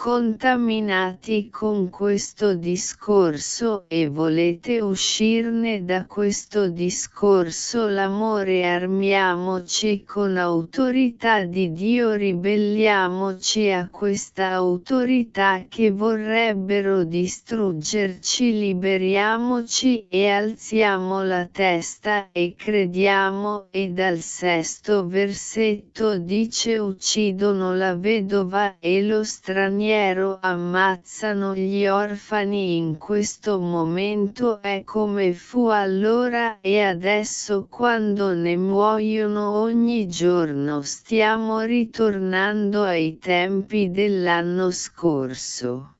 contaminati con questo discorso e volete uscirne da questo discorso l'amore armiamoci con autorità di Dio ribelliamoci a questa autorità che vorrebbero distruggerci liberiamoci e alziamo la testa e crediamo e dal sesto versetto dice uccidono la vedova e lo straniero straniero ammazzano gli orfani in questo momento è come fu allora e adesso quando ne muoiono ogni giorno stiamo ritornando ai tempi dell'anno scorso.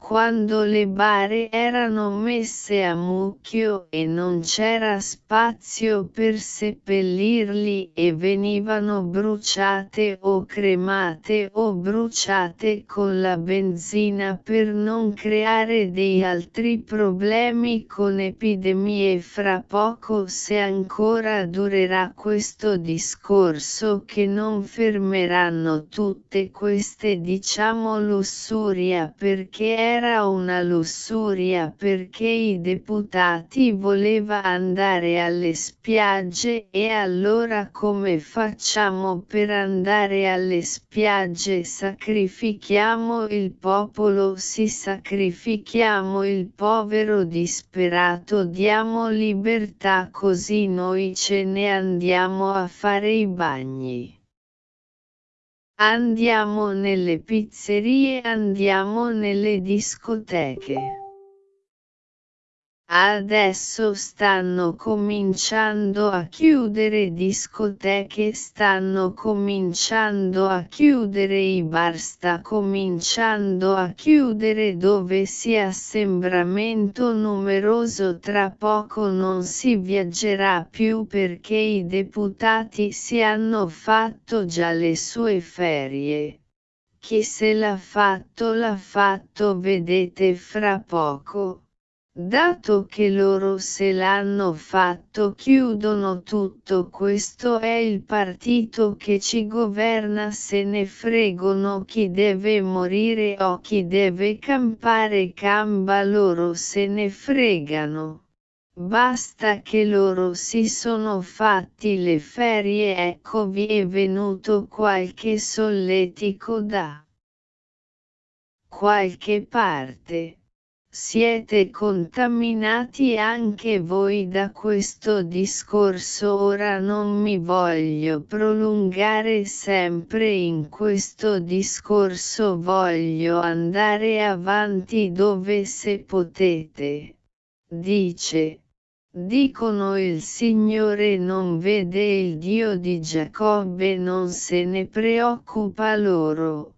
Quando le bare erano messe a mucchio e non c'era spazio per seppellirli e venivano bruciate o cremate o bruciate con la benzina per non creare dei altri problemi con epidemie. Fra poco se ancora durerà questo discorso che non fermeranno tutte queste diciamo lussuria perché era era una lussuria perché i deputati voleva andare alle spiagge e allora come facciamo per andare alle spiagge sacrifichiamo il popolo si sacrifichiamo il povero disperato diamo libertà così noi ce ne andiamo a fare i bagni. Andiamo nelle pizzerie, andiamo nelle discoteche. Adesso stanno cominciando a chiudere discoteche, stanno cominciando a chiudere i bar, sta cominciando a chiudere dove si assembramento numeroso tra poco non si viaggerà più perché i deputati si hanno fatto già le sue ferie. Chi se l'ha fatto l'ha fatto vedete fra poco. Dato che loro se l'hanno fatto chiudono tutto questo è il partito che ci governa se ne fregano chi deve morire o chi deve campare camba loro se ne fregano. Basta che loro si sono fatti le ferie eccovi è venuto qualche solletico da qualche parte. Siete contaminati anche voi da questo discorso ora non mi voglio prolungare sempre in questo discorso voglio andare avanti dove se potete. Dice. Dicono il Signore non vede il Dio di Giacobbe non se ne preoccupa loro.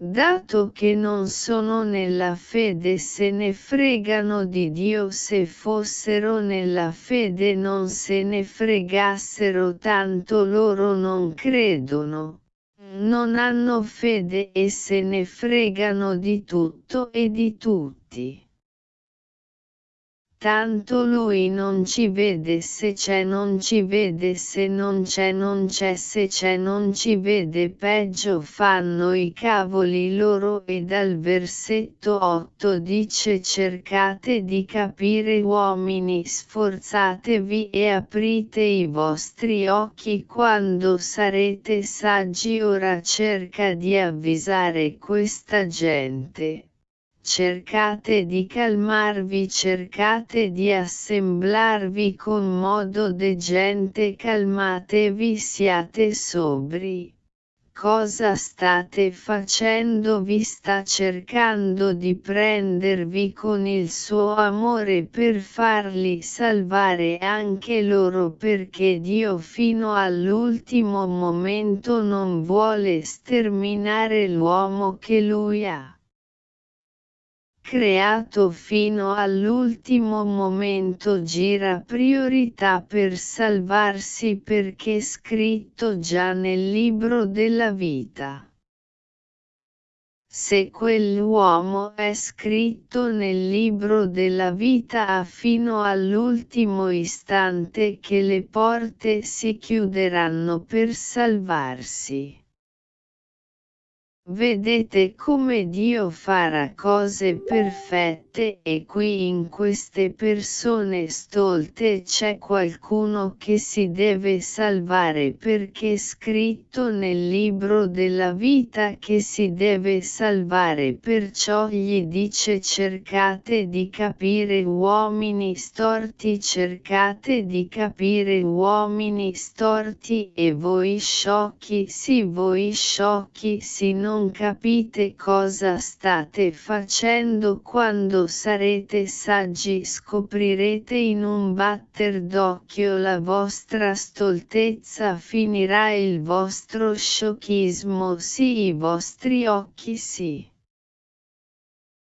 Dato che non sono nella fede se ne fregano di Dio se fossero nella fede non se ne fregassero tanto loro non credono. Non hanno fede e se ne fregano di tutto e di tutti. Tanto lui non ci vede se c'è non ci vede se non c'è non c'è se c'è non ci vede. Peggio fanno i cavoli loro e dal versetto 8 dice cercate di capire uomini sforzatevi e aprite i vostri occhi. Quando sarete saggi ora cerca di avvisare questa gente cercate di calmarvi cercate di assemblarvi con modo decente calmatevi siate sobri. Cosa state facendo? Vi sta cercando di prendervi con il suo amore per farli salvare anche loro perché Dio fino all'ultimo momento non vuole sterminare l'uomo che lui ha creato fino all'ultimo momento gira priorità per salvarsi perché scritto già nel libro della vita. Se quell'uomo è scritto nel libro della vita fino all'ultimo istante che le porte si chiuderanno per salvarsi. Vedete come Dio farà cose perfette e qui in queste persone stolte c'è qualcuno che si deve salvare perché è scritto nel libro della vita che si deve salvare perciò gli dice cercate di capire uomini storti cercate di capire uomini storti e voi sciocchi sì voi sciocchi sì non capite cosa state facendo quando sarete saggi scoprirete in un batter d'occhio la vostra stoltezza finirà il vostro sciochismo sì i vostri occhi sì.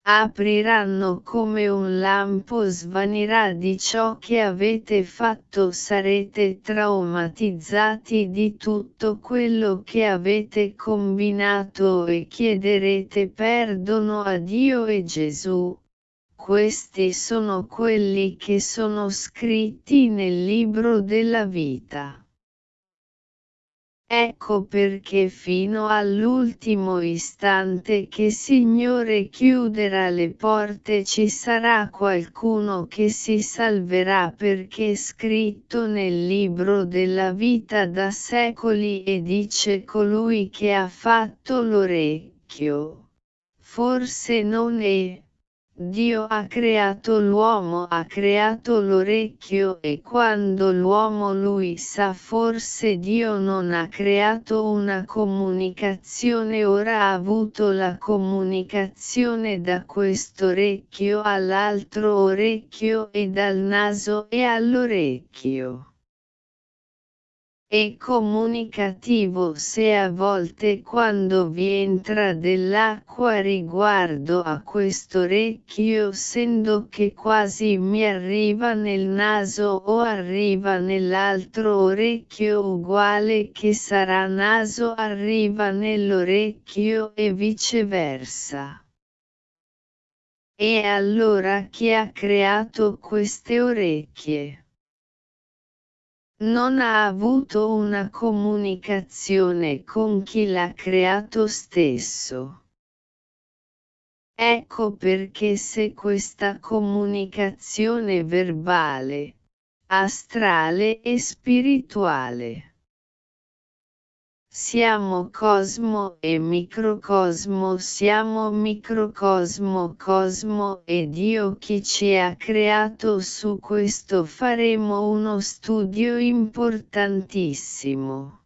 apriranno come un lampo svanirà di ciò che avete fatto sarete traumatizzati di tutto quello che avete combinato e chiederete perdono a Dio e Gesù. Questi sono quelli che sono scritti nel libro della vita. Ecco perché fino all'ultimo istante che Signore chiuderà le porte ci sarà qualcuno che si salverà perché scritto nel libro della vita da secoli e dice colui che ha fatto l'orecchio. Forse non è Dio ha creato l'uomo, ha creato l'orecchio e quando l'uomo lui sa forse Dio non ha creato una comunicazione. Ora ha avuto la comunicazione da questo orecchio all'altro orecchio e dal naso e all'orecchio e comunicativo se a volte quando vi entra dell'acqua riguardo a questo orecchio sendo che quasi mi arriva nel naso o arriva nell'altro orecchio uguale che sarà naso arriva nell'orecchio e viceversa. E allora chi ha creato queste orecchie? Non ha avuto una comunicazione con chi l'ha creato stesso. Ecco perché se questa comunicazione verbale, astrale e spirituale siamo cosmo e microcosmo siamo microcosmo cosmo e Dio chi ci ha creato su questo faremo uno studio importantissimo.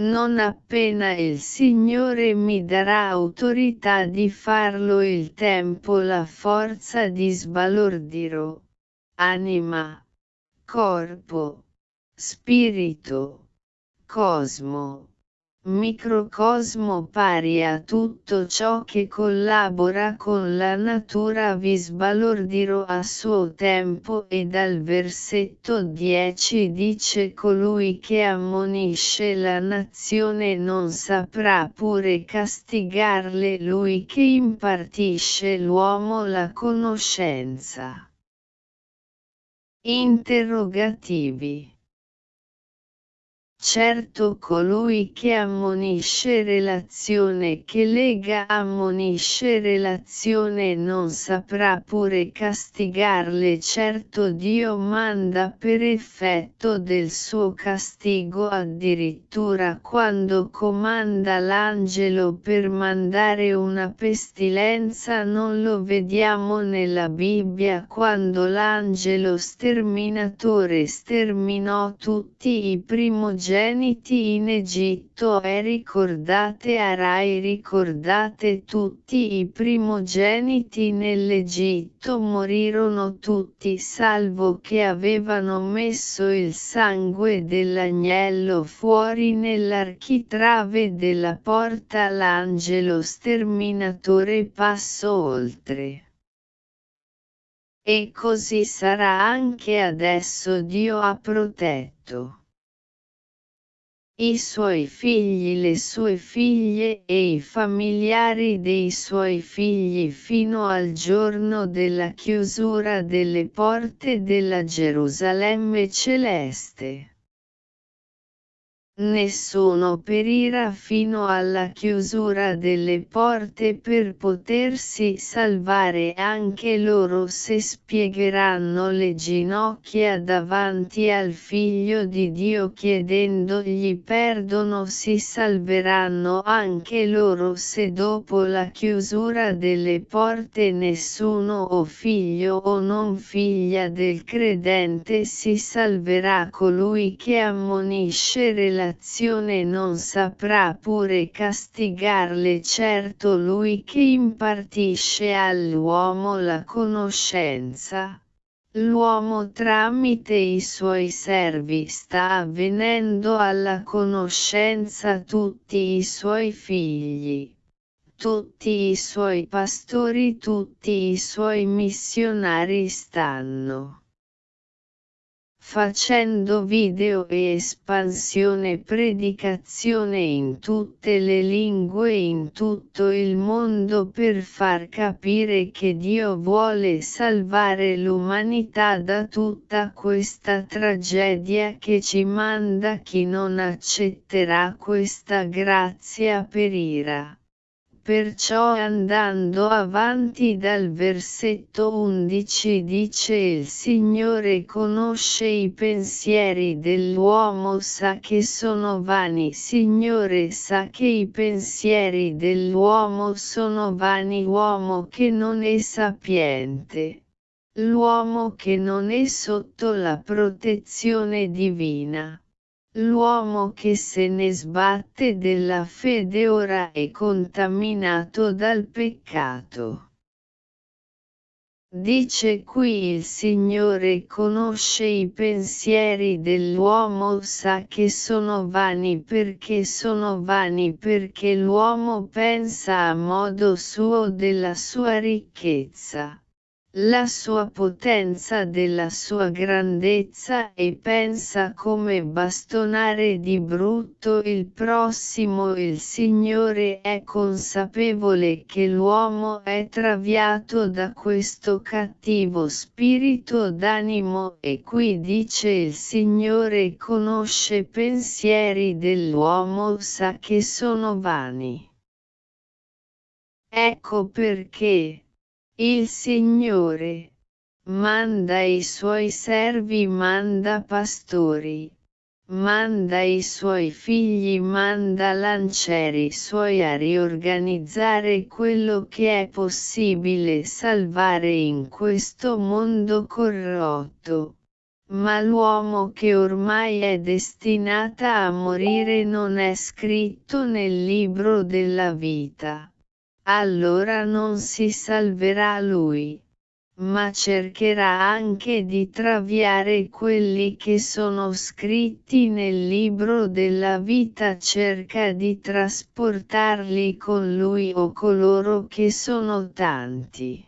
Non appena il Signore mi darà autorità di farlo il tempo la forza di sbalordirò. Anima, corpo, spirito cosmo. Microcosmo pari a tutto ciò che collabora con la natura vi sbalordirò a suo tempo e dal versetto 10 dice colui che ammonisce la nazione non saprà pure castigarle lui che impartisce l'uomo la conoscenza. Interrogativi Certo colui che ammonisce relazione che lega ammonisce relazione non saprà pure castigarle. Certo Dio manda per effetto del suo castigo addirittura quando comanda l'angelo per mandare una pestilenza non lo vediamo nella Bibbia. Quando l'angelo sterminatore sterminò tutti i primogeniti primogeniti in Egitto e ricordate Arai ricordate tutti i primogeniti nell'Egitto morirono tutti salvo che avevano messo il sangue dell'agnello fuori nell'architrave della porta l'angelo sterminatore passò oltre. E così sarà anche adesso Dio ha protetto i suoi figli le sue figlie e i familiari dei suoi figli fino al giorno della chiusura delle porte della Gerusalemme celeste. Nessuno perirà fino alla chiusura delle porte per potersi salvare anche loro se spiegheranno le ginocchia davanti al Figlio di Dio chiedendogli perdono si salveranno anche loro se dopo la chiusura delle porte nessuno o figlio o non figlia del credente si salverà colui che ammonisce relativamente l'azione non saprà pure castigarle certo lui che impartisce all'uomo la conoscenza. L'uomo tramite i suoi servi sta avvenendo alla conoscenza tutti i suoi figli. tutti i suoi pastori tutti i suoi missionari stanno facendo video e espansione predicazione in tutte le lingue in tutto il mondo per far capire che Dio vuole salvare l'umanità da tutta questa tragedia che ci manda chi non accetterà questa grazia perirà. Perciò andando avanti dal versetto 11 dice il Signore conosce i pensieri dell'uomo sa che sono vani Signore sa che i pensieri dell'uomo sono vani uomo che non è sapiente. L'uomo che non è sotto la protezione divina. L'uomo che se ne sbatte della fede ora è contaminato dal peccato. Dice qui il Signore conosce i pensieri dell'uomo sa che sono vani perché sono vani perché l'uomo pensa a modo suo della sua ricchezza la sua potenza della sua grandezza e pensa come bastonare di brutto il prossimo il Signore è consapevole che l'uomo è traviato da questo cattivo spirito d'animo e qui dice il Signore conosce pensieri dell'uomo sa che sono vani. Ecco perché il Signore manda i suoi servi, manda pastori, manda i suoi figli, manda lancieri suoi a riorganizzare quello che è possibile salvare in questo mondo corrotto. Ma l'uomo che ormai è destinata a morire non è scritto nel libro della vita allora non si salverà lui, ma cercherà anche di traviare quelli che sono scritti nel libro della vita cerca di trasportarli con lui o coloro che sono tanti.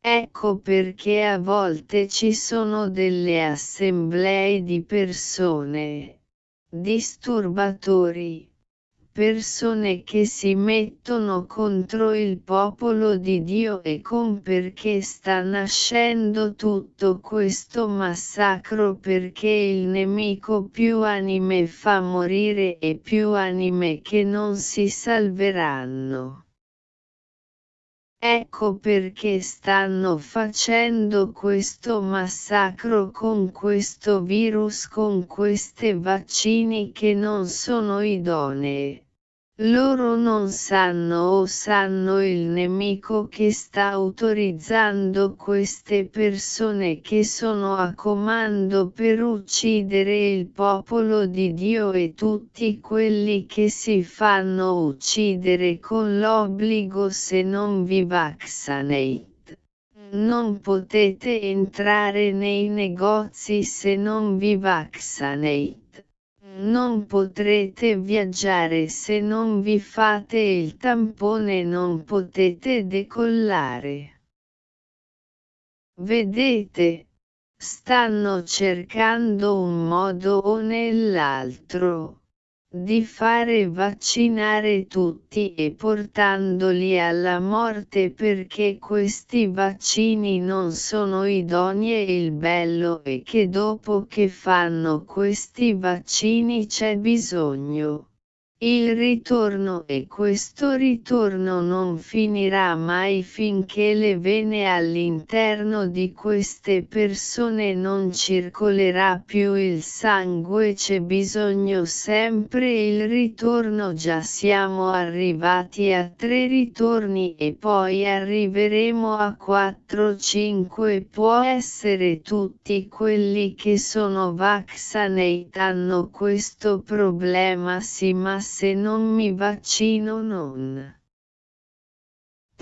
Ecco perché a volte ci sono delle assemblee di persone, disturbatori, persone che si mettono contro il popolo di Dio e con perché sta nascendo tutto questo massacro perché il nemico più anime fa morire e più anime che non si salveranno. Ecco perché stanno facendo questo massacro con questo virus con queste vaccini che non sono idonee. Loro non sanno o sanno il nemico che sta autorizzando queste persone che sono a comando per uccidere il popolo di Dio e tutti quelli che si fanno uccidere con l'obbligo se non vi vaccinate. Non potete entrare nei negozi se non vi vaccinate. Non potrete viaggiare se non vi fate il tampone non potete decollare. Vedete, stanno cercando un modo o nell'altro di fare vaccinare tutti e portandoli alla morte perché questi vaccini non sono idonei il bello è che dopo che fanno questi vaccini c'è bisogno il ritorno e questo ritorno non finirà mai finché le vene all'interno di queste persone non circolerà più il sangue c'è bisogno sempre il ritorno. Già siamo arrivati a tre ritorni e poi arriveremo a 4-5 può essere tutti quelli che sono vaccinati hanno questo problema sì ma se non mi vaccino non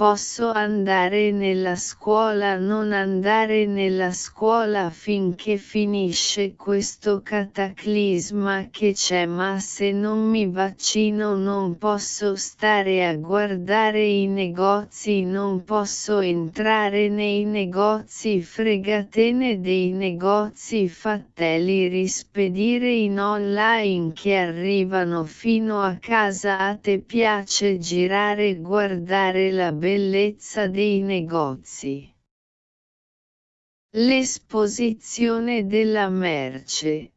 posso andare nella scuola non andare nella scuola finché finisce questo cataclisma che c'è ma se non mi vaccino non posso stare a guardare i negozi non posso entrare nei negozi fregatene dei negozi fateli rispedire in online che arrivano fino a casa a te piace girare guardare la bellezza dei negozi. L'esposizione della merce.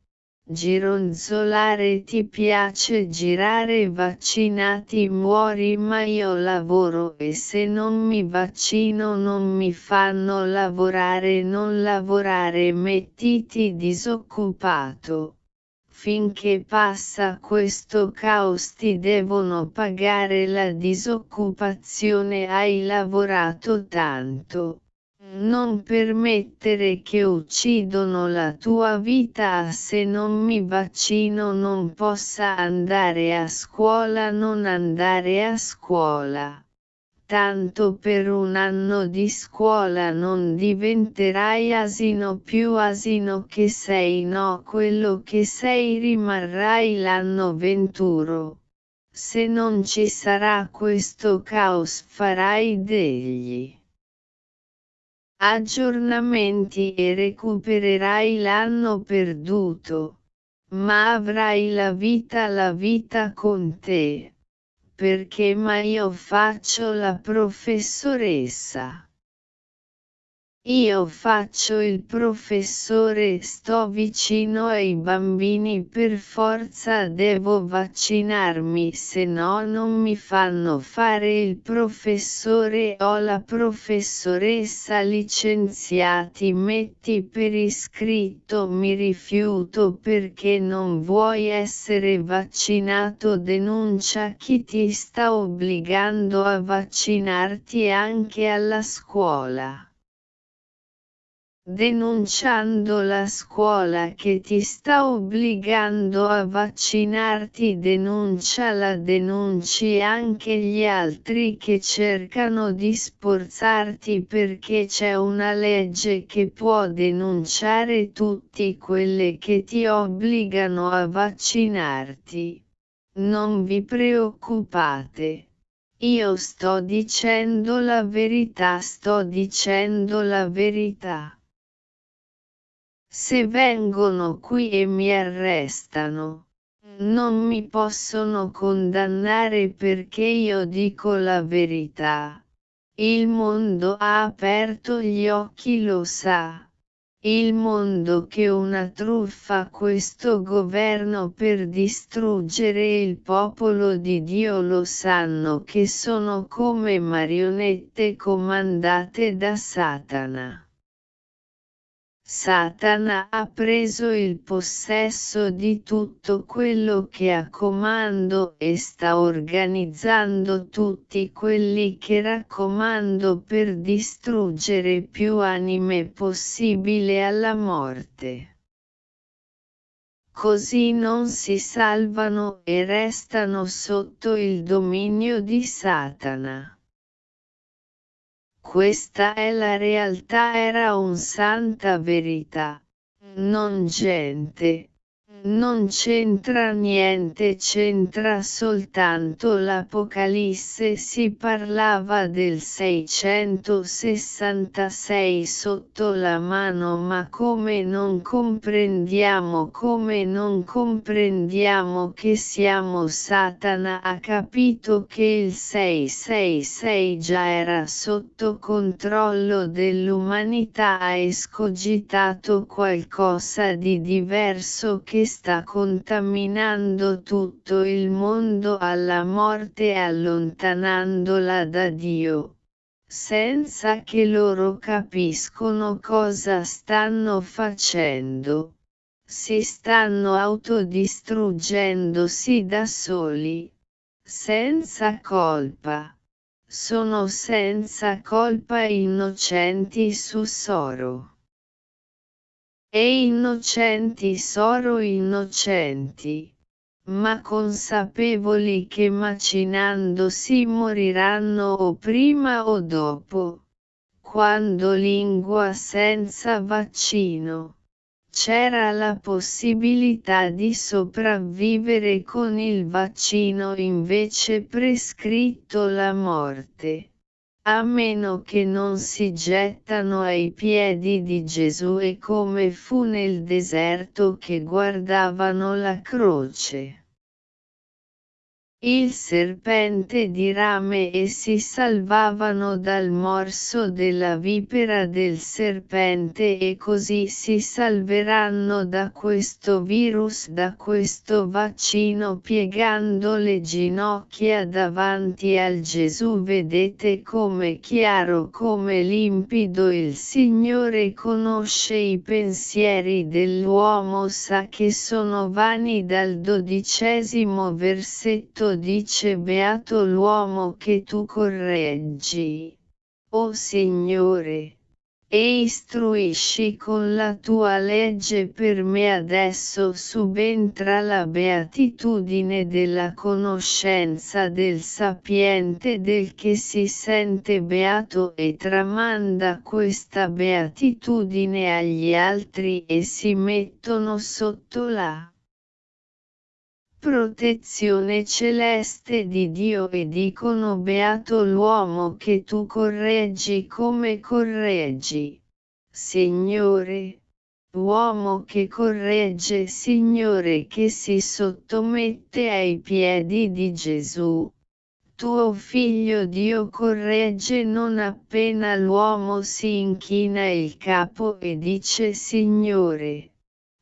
Gironzolare ti piace girare vaccinati muori ma io lavoro e se non mi vaccino non mi fanno lavorare non lavorare mettiti disoccupato finché passa questo caos ti devono pagare la disoccupazione hai lavorato tanto. Non permettere che uccidono la tua vita se non mi vaccino non possa andare a scuola non andare a scuola tanto per un anno di scuola non diventerai asino più asino che sei no quello che sei rimarrai l'anno venturo. Se non ci sarà questo caos farai degli aggiornamenti e recupererai l'anno perduto, ma avrai la vita la vita con te perché ma io faccio la professoressa. Io faccio il professore sto vicino ai bambini per forza devo vaccinarmi se no non mi fanno fare il professore. O la professoressa licenziati metti per iscritto mi rifiuto perché non vuoi essere vaccinato. Denuncia chi ti sta obbligando a vaccinarti anche alla scuola denunciando la scuola che ti sta obbligando a vaccinarti denunciala denunci anche gli altri che cercano di sporzarti perché c'è una legge che può denunciare tutti quelle che ti obbligano a vaccinarti. Non vi preoccupate. Io sto dicendo la verità, sto dicendo la verità. Se vengono qui e mi arrestano, non mi possono condannare perché io dico la verità. Il mondo ha aperto gli occhi lo sa. Il mondo che una truffa questo governo per distruggere il popolo di Dio lo sanno che sono come marionette comandate da Satana. Satana ha preso il possesso di tutto quello che ha comando e sta organizzando tutti quelli che raccomando per distruggere più anime possibile alla morte. Così non si salvano e restano sotto il dominio di Satana. Questa è la realtà era un santa verità. Non gente, non c'entra niente, c'entra soltanto l'Apocalisse. Si parlava del 666 sotto la mano, ma come non comprendiamo, come non comprendiamo che siamo Satana ha capito che il 666 già era sotto controllo dell'umanità, ha escogitato qualcosa di diverso che sta contaminando tutto il mondo alla morte allontanandola da Dio, senza che loro capiscono cosa stanno facendo. Si stanno autodistruggendosi da soli, senza colpa. Sono senza colpa innocenti su Soro e innocenti soro innocenti. ma consapevoli che macinandosi moriranno o prima o dopo. Quando lingua senza vaccino. C'era la possibilità di sopravvivere con il vaccino invece prescritto la morte a meno che non si gettano ai piedi di Gesù e come fu nel deserto che guardavano la croce il serpente di rame e si salvavano dal morso della vipera del serpente e così si salveranno da questo virus, da questo vaccino piegando le ginocchia davanti al Gesù. Vedete come chiaro, come limpido il Signore conosce i pensieri dell'uomo, sa che sono vani dal dodicesimo versetto dice beato l'uomo che tu correggi. O Signore! E istruisci con la tua legge per me adesso subentra la beatitudine della conoscenza del sapiente del che si sente beato e tramanda questa beatitudine agli altri e si mettono sotto la protezione celeste di Dio e dicono beato l'uomo che tu correggi come correggi. Signore, uomo che corregge Signore che si sottomette ai piedi di Gesù. Tuo figlio Dio corregge non appena l'uomo si inchina il capo e dice Signore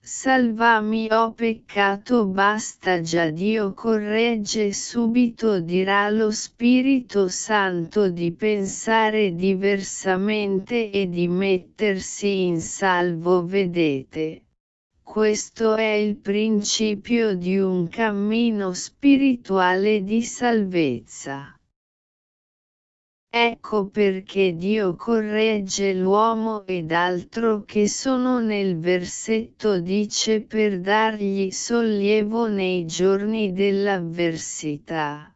Salvami ho peccato basta già Dio corregge subito dirà lo Spirito Santo di pensare diversamente e di mettersi in salvo vedete. Questo è il principio di un cammino spirituale di salvezza. Ecco perché Dio corregge l'uomo ed altro che sono nel versetto dice per dargli sollievo nei giorni dell'avversità.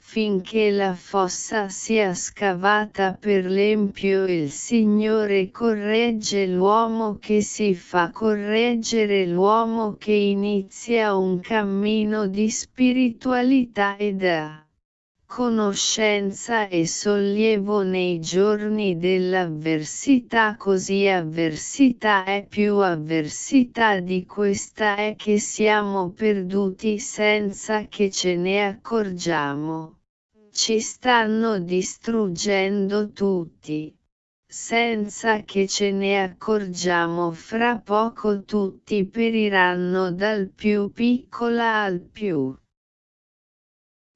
Finché la fossa sia scavata per l'empio il Signore corregge l'uomo che si fa correggere l'uomo che inizia un cammino di spiritualità ed ha conoscenza e sollievo nei giorni dell'avversità così avversità è più avversità di questa è che siamo perduti senza che ce ne accorgiamo. Ci stanno distruggendo tutti. Senza che ce ne accorgiamo fra poco tutti periranno dal più piccola al più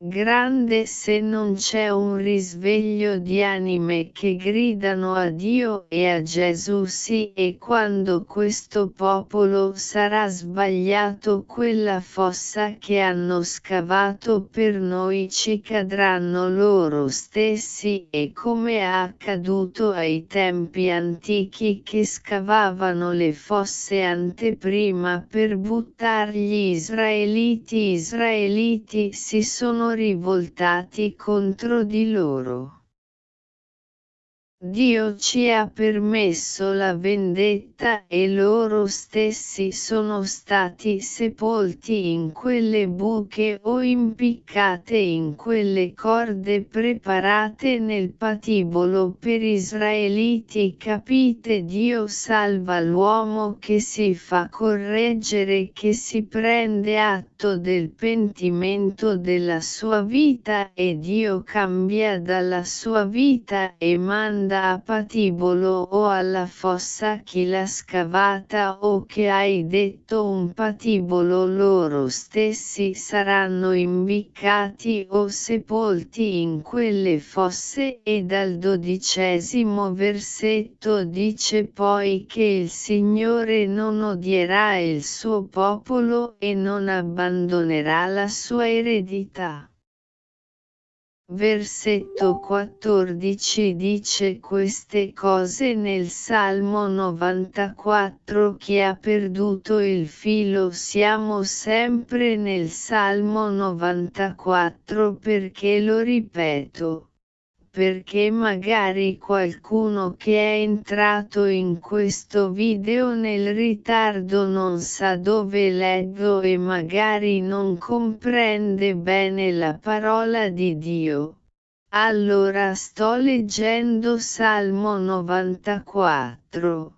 grande se non c'è un risveglio di anime che gridano a Dio e a Gesù sì e quando questo popolo sarà sbagliato quella fossa che hanno scavato per noi ci cadranno loro stessi e come è accaduto ai tempi antichi che scavavano le fosse anteprima per buttargli israeliti israeliti si sono rivoltati contro di loro. Dio ci ha permesso la vendetta e loro stessi sono stati sepolti in quelle buche o impiccate in quelle corde preparate nel patibolo. Per israeliti capite Dio salva l'uomo che si fa correggere che si prende atto del pentimento della sua vita e Dio cambia dalla sua vita e manda manda a patibolo o alla fossa chi l'ha scavata o che hai detto un patibolo loro stessi saranno imbiccati o sepolti in quelle fosse e dal dodicesimo versetto dice poi che il Signore non odierà il suo popolo e non abbandonerà la sua eredità. Versetto 14 dice queste cose nel Salmo 94 Chi ha perduto il filo siamo sempre nel Salmo 94 perché lo ripeto perché magari qualcuno che è entrato in questo video nel ritardo non sa dove leggo e magari non comprende bene la parola di Dio. Allora sto leggendo Salmo 94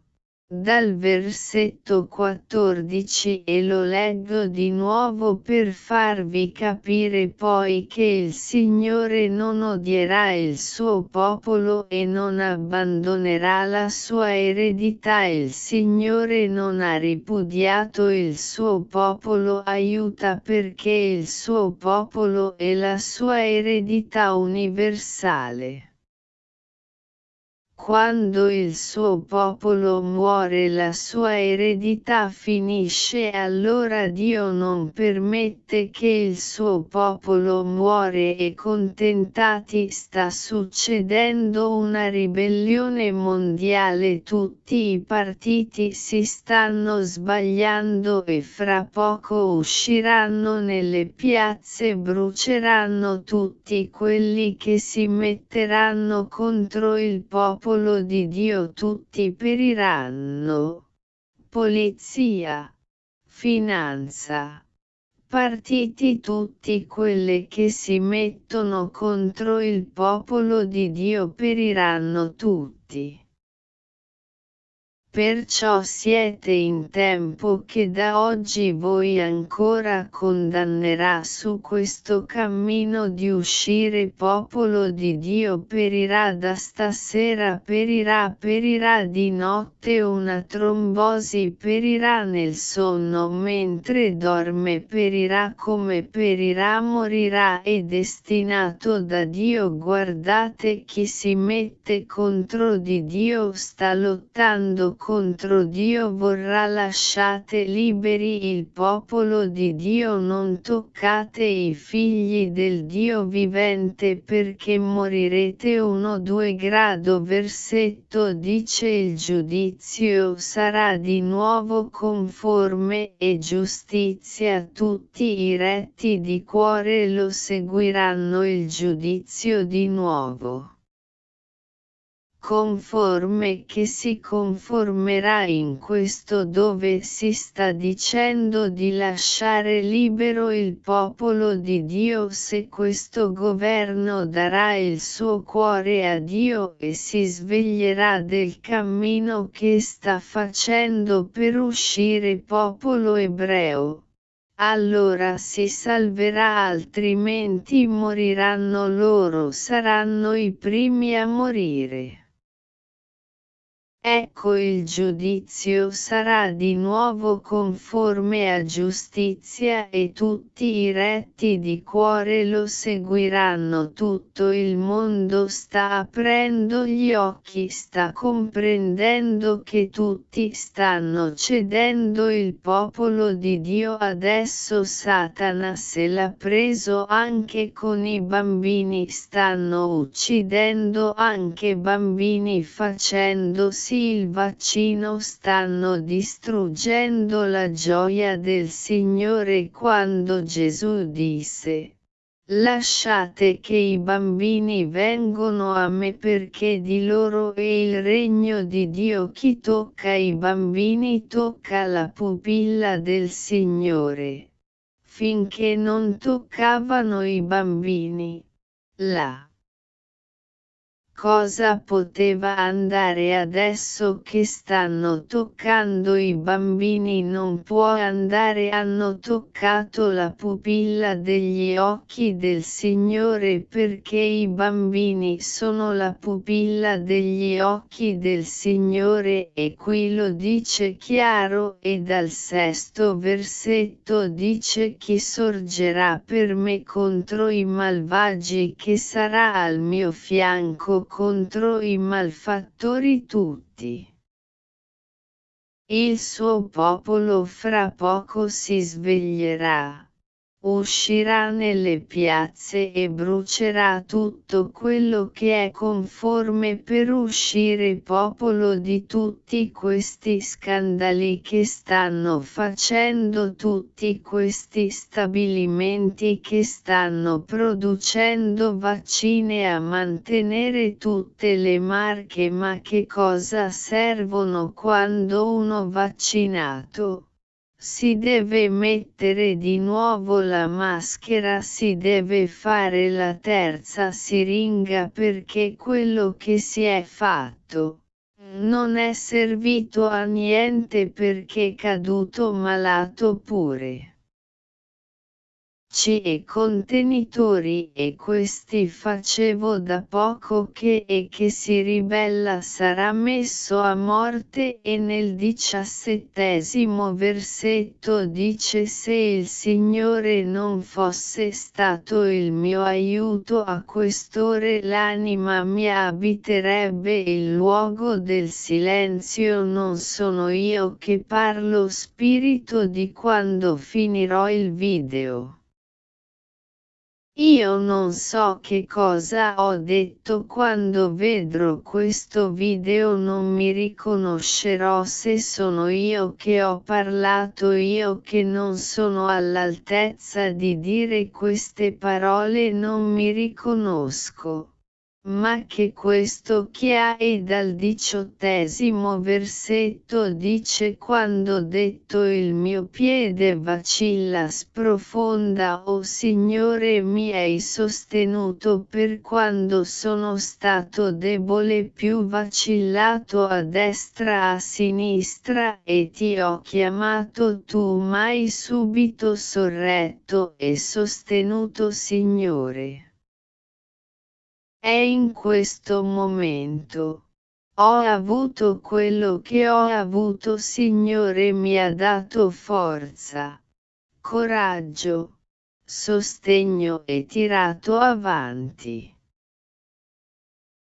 dal versetto 14 e lo leggo di nuovo per farvi capire poi che il Signore non odierà il suo popolo e non abbandonerà la sua eredità il Signore non ha ripudiato il suo popolo aiuta perché il suo popolo è la sua eredità universale. Quando il suo popolo muore la sua eredità finisce allora Dio non permette che il suo popolo muore e contentati sta succedendo una ribellione mondiale. Tutti i partiti si stanno sbagliando e fra poco usciranno nelle piazze bruceranno tutti quelli che si metteranno contro il popolo popolo di Dio tutti periranno. Polizia, finanza, partiti tutti quelli che si mettono contro il popolo di Dio periranno tutti. Perciò siete in tempo che da oggi voi ancora condannerà su questo cammino di uscire popolo di Dio perirà da stasera perirà perirà di notte una trombosi perirà nel sonno mentre dorme perirà come perirà morirà è destinato da Dio. Guardate chi si mette contro di Dio sta lottando contro Dio vorrà lasciate liberi il popolo di Dio non toccate i figli del Dio vivente perché morirete 1-2 grado. Versetto dice il giudizio sarà di nuovo conforme e giustizia tutti i retti di cuore lo seguiranno il giudizio di nuovo conforme che si conformerà in questo dove si sta dicendo di lasciare libero il popolo di Dio se questo governo darà il suo cuore a Dio e si sveglierà del cammino che sta facendo per uscire popolo ebreo allora si salverà altrimenti moriranno loro saranno i primi a morire. Ecco il giudizio sarà di nuovo conforme a giustizia e tutti i retti di cuore lo seguiranno. Tutto il mondo sta aprendo gli occhi sta comprendendo che tutti stanno cedendo il popolo di Dio. Adesso Satana se l'ha preso anche con i bambini stanno uccidendo anche bambini facendosi sì il vaccino stanno distruggendo la gioia del Signore quando Gesù disse Lasciate che i bambini vengano a me perché di loro è il regno di Dio. Chi tocca i bambini tocca la pupilla del Signore. Finché non toccavano i bambini. La cosa poteva andare adesso che stanno toccando i bambini? Non può andare hanno toccato la pupilla degli occhi del Signore perché i bambini sono la pupilla degli occhi del Signore e qui lo dice chiaro e dal sesto versetto dice chi sorgerà per me contro i malvagi che sarà al mio fianco contro i malfattori tutti. Il suo popolo fra poco si sveglierà. Uscirà nelle piazze e brucerà tutto quello che è conforme per uscire popolo di tutti questi scandali che stanno facendo tutti questi stabilimenti che stanno producendo vaccine a mantenere tutte le marche ma che cosa servono quando uno vaccinato si deve mettere di nuovo la maschera, si deve fare la terza siringa perché quello che si è fatto non è servito a niente perché caduto malato pure e contenitori e questi facevo da poco che e che si ribella sarà messo a morte e nel diciassettesimo versetto dice se il Signore non fosse stato il mio aiuto a quest'ore l'anima mia abiterebbe il luogo del silenzio non sono io che parlo spirito di quando finirò il video. Io non so che cosa ho detto quando vedrò questo video non mi riconoscerò se sono io che ho parlato io che non sono all'altezza di dire queste parole non mi riconosco ma che questo e dal diciottesimo versetto dice quando detto il mio piede vacilla sprofonda o oh Signore mi hai sostenuto per quando sono stato debole più vacillato a destra a sinistra e ti ho chiamato tu m'hai subito sorretto e sostenuto Signore. È in questo momento. Ho avuto quello che ho avuto Signore mi ha dato forza, coraggio, sostegno e tirato avanti.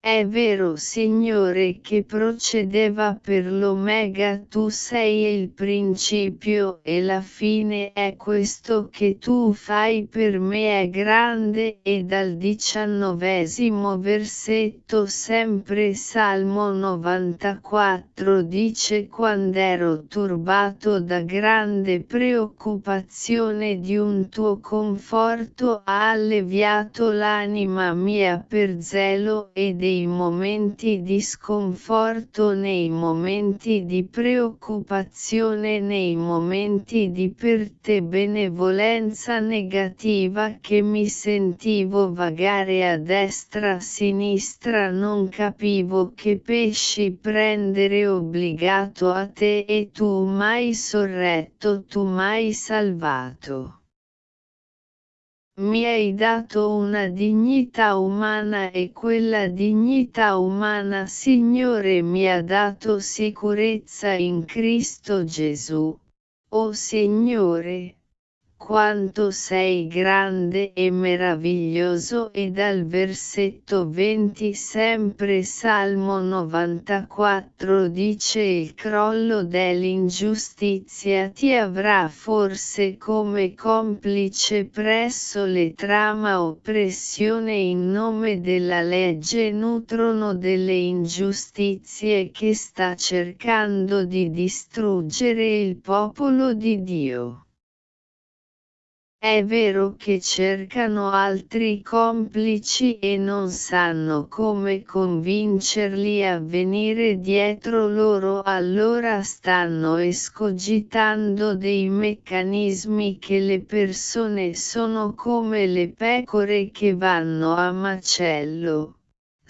È vero Signore che procedeva per l'Omega tu sei il principio e la fine è questo che tu fai per me è grande e dal diciannovesimo versetto sempre Salmo 94 dice quand'ero turbato da grande preoccupazione di un tuo conforto ha alleviato l'anima mia per zelo e dei momenti di sconforto nei momenti di preoccupazione nei momenti di per te benevolenza negativa che mi sentivo vagare a destra a sinistra non capivo che pesci prendere obbligato a te e tu m'hai sorretto tu m'hai salvato mi hai dato una dignità umana e quella dignità umana Signore mi ha dato sicurezza in Cristo Gesù. O Signore, quanto sei grande e meraviglioso e dal versetto 20 sempre Salmo 94 dice il crollo dell'ingiustizia ti avrà forse come complice presso le trama oppressione in nome della legge nutrono delle ingiustizie che sta cercando di distruggere il popolo di Dio. È vero che cercano altri complici e non sanno come convincerli a venire dietro loro allora stanno escogitando dei meccanismi che le persone sono come le pecore che vanno a macello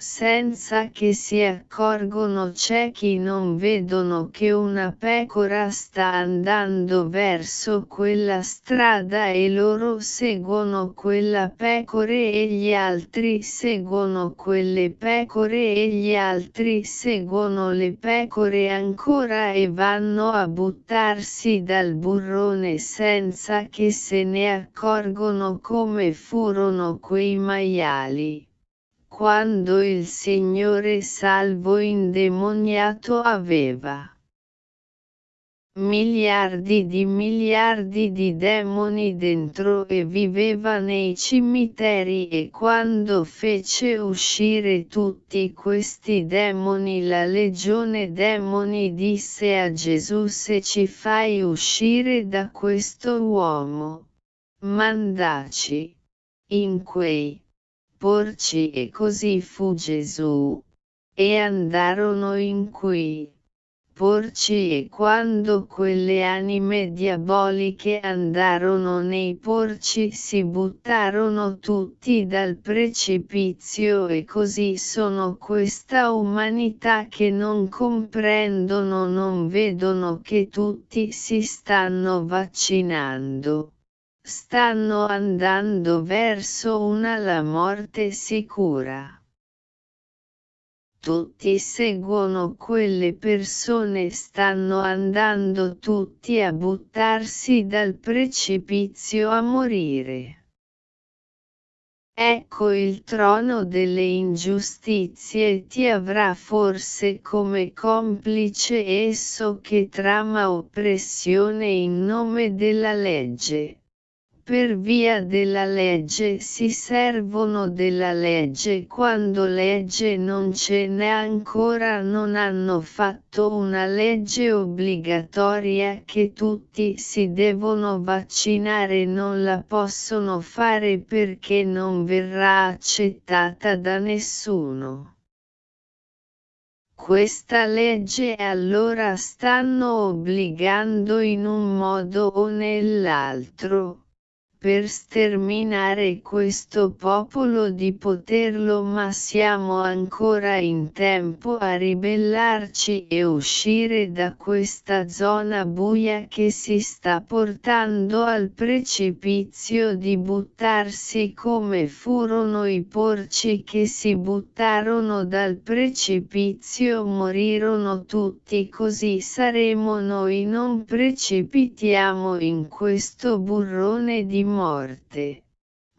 senza che si accorgono ciechi non vedono che una pecora sta andando verso quella strada e loro seguono quella pecore e gli altri seguono quelle pecore e gli altri seguono le pecore ancora e vanno a buttarsi dal burrone senza che se ne accorgono come furono quei maiali quando il Signore salvo indemoniato aveva miliardi di miliardi di demoni dentro e viveva nei cimiteri e quando fece uscire tutti questi demoni la legione demoni disse a Gesù se ci fai uscire da questo uomo, mandaci in quei porci e così fu Gesù. E andarono in qui porci e quando quelle anime diaboliche andarono nei porci si buttarono tutti dal precipizio e così sono questa umanità che non comprendono non vedono che tutti si stanno vaccinando. Stanno andando verso una la morte sicura tutti seguono quelle persone stanno andando tutti a buttarsi dal precipizio a morire. Ecco il trono delle ingiustizie ti avrà forse come complice esso che trama oppressione in nome della legge per via della legge si servono della legge. Quando legge non ce n'è ancora non hanno fatto una legge obbligatoria che tutti si devono vaccinare non la possono fare perché non verrà accettata da nessuno. Questa legge allora stanno obbligando in un modo o nell'altro per sterminare questo popolo di poterlo ma siamo ancora in tempo a ribellarci e uscire da questa zona buia che si sta portando al precipizio di buttarsi come furono i porci che si buttarono dal precipizio morirono tutti così saremo noi non precipitiamo in questo burrone di morte.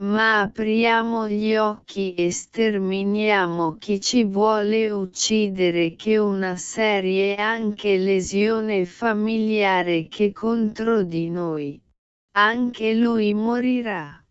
Ma apriamo gli occhi e sterminiamo chi ci vuole uccidere che una serie anche lesione familiare che contro di noi. Anche lui morirà.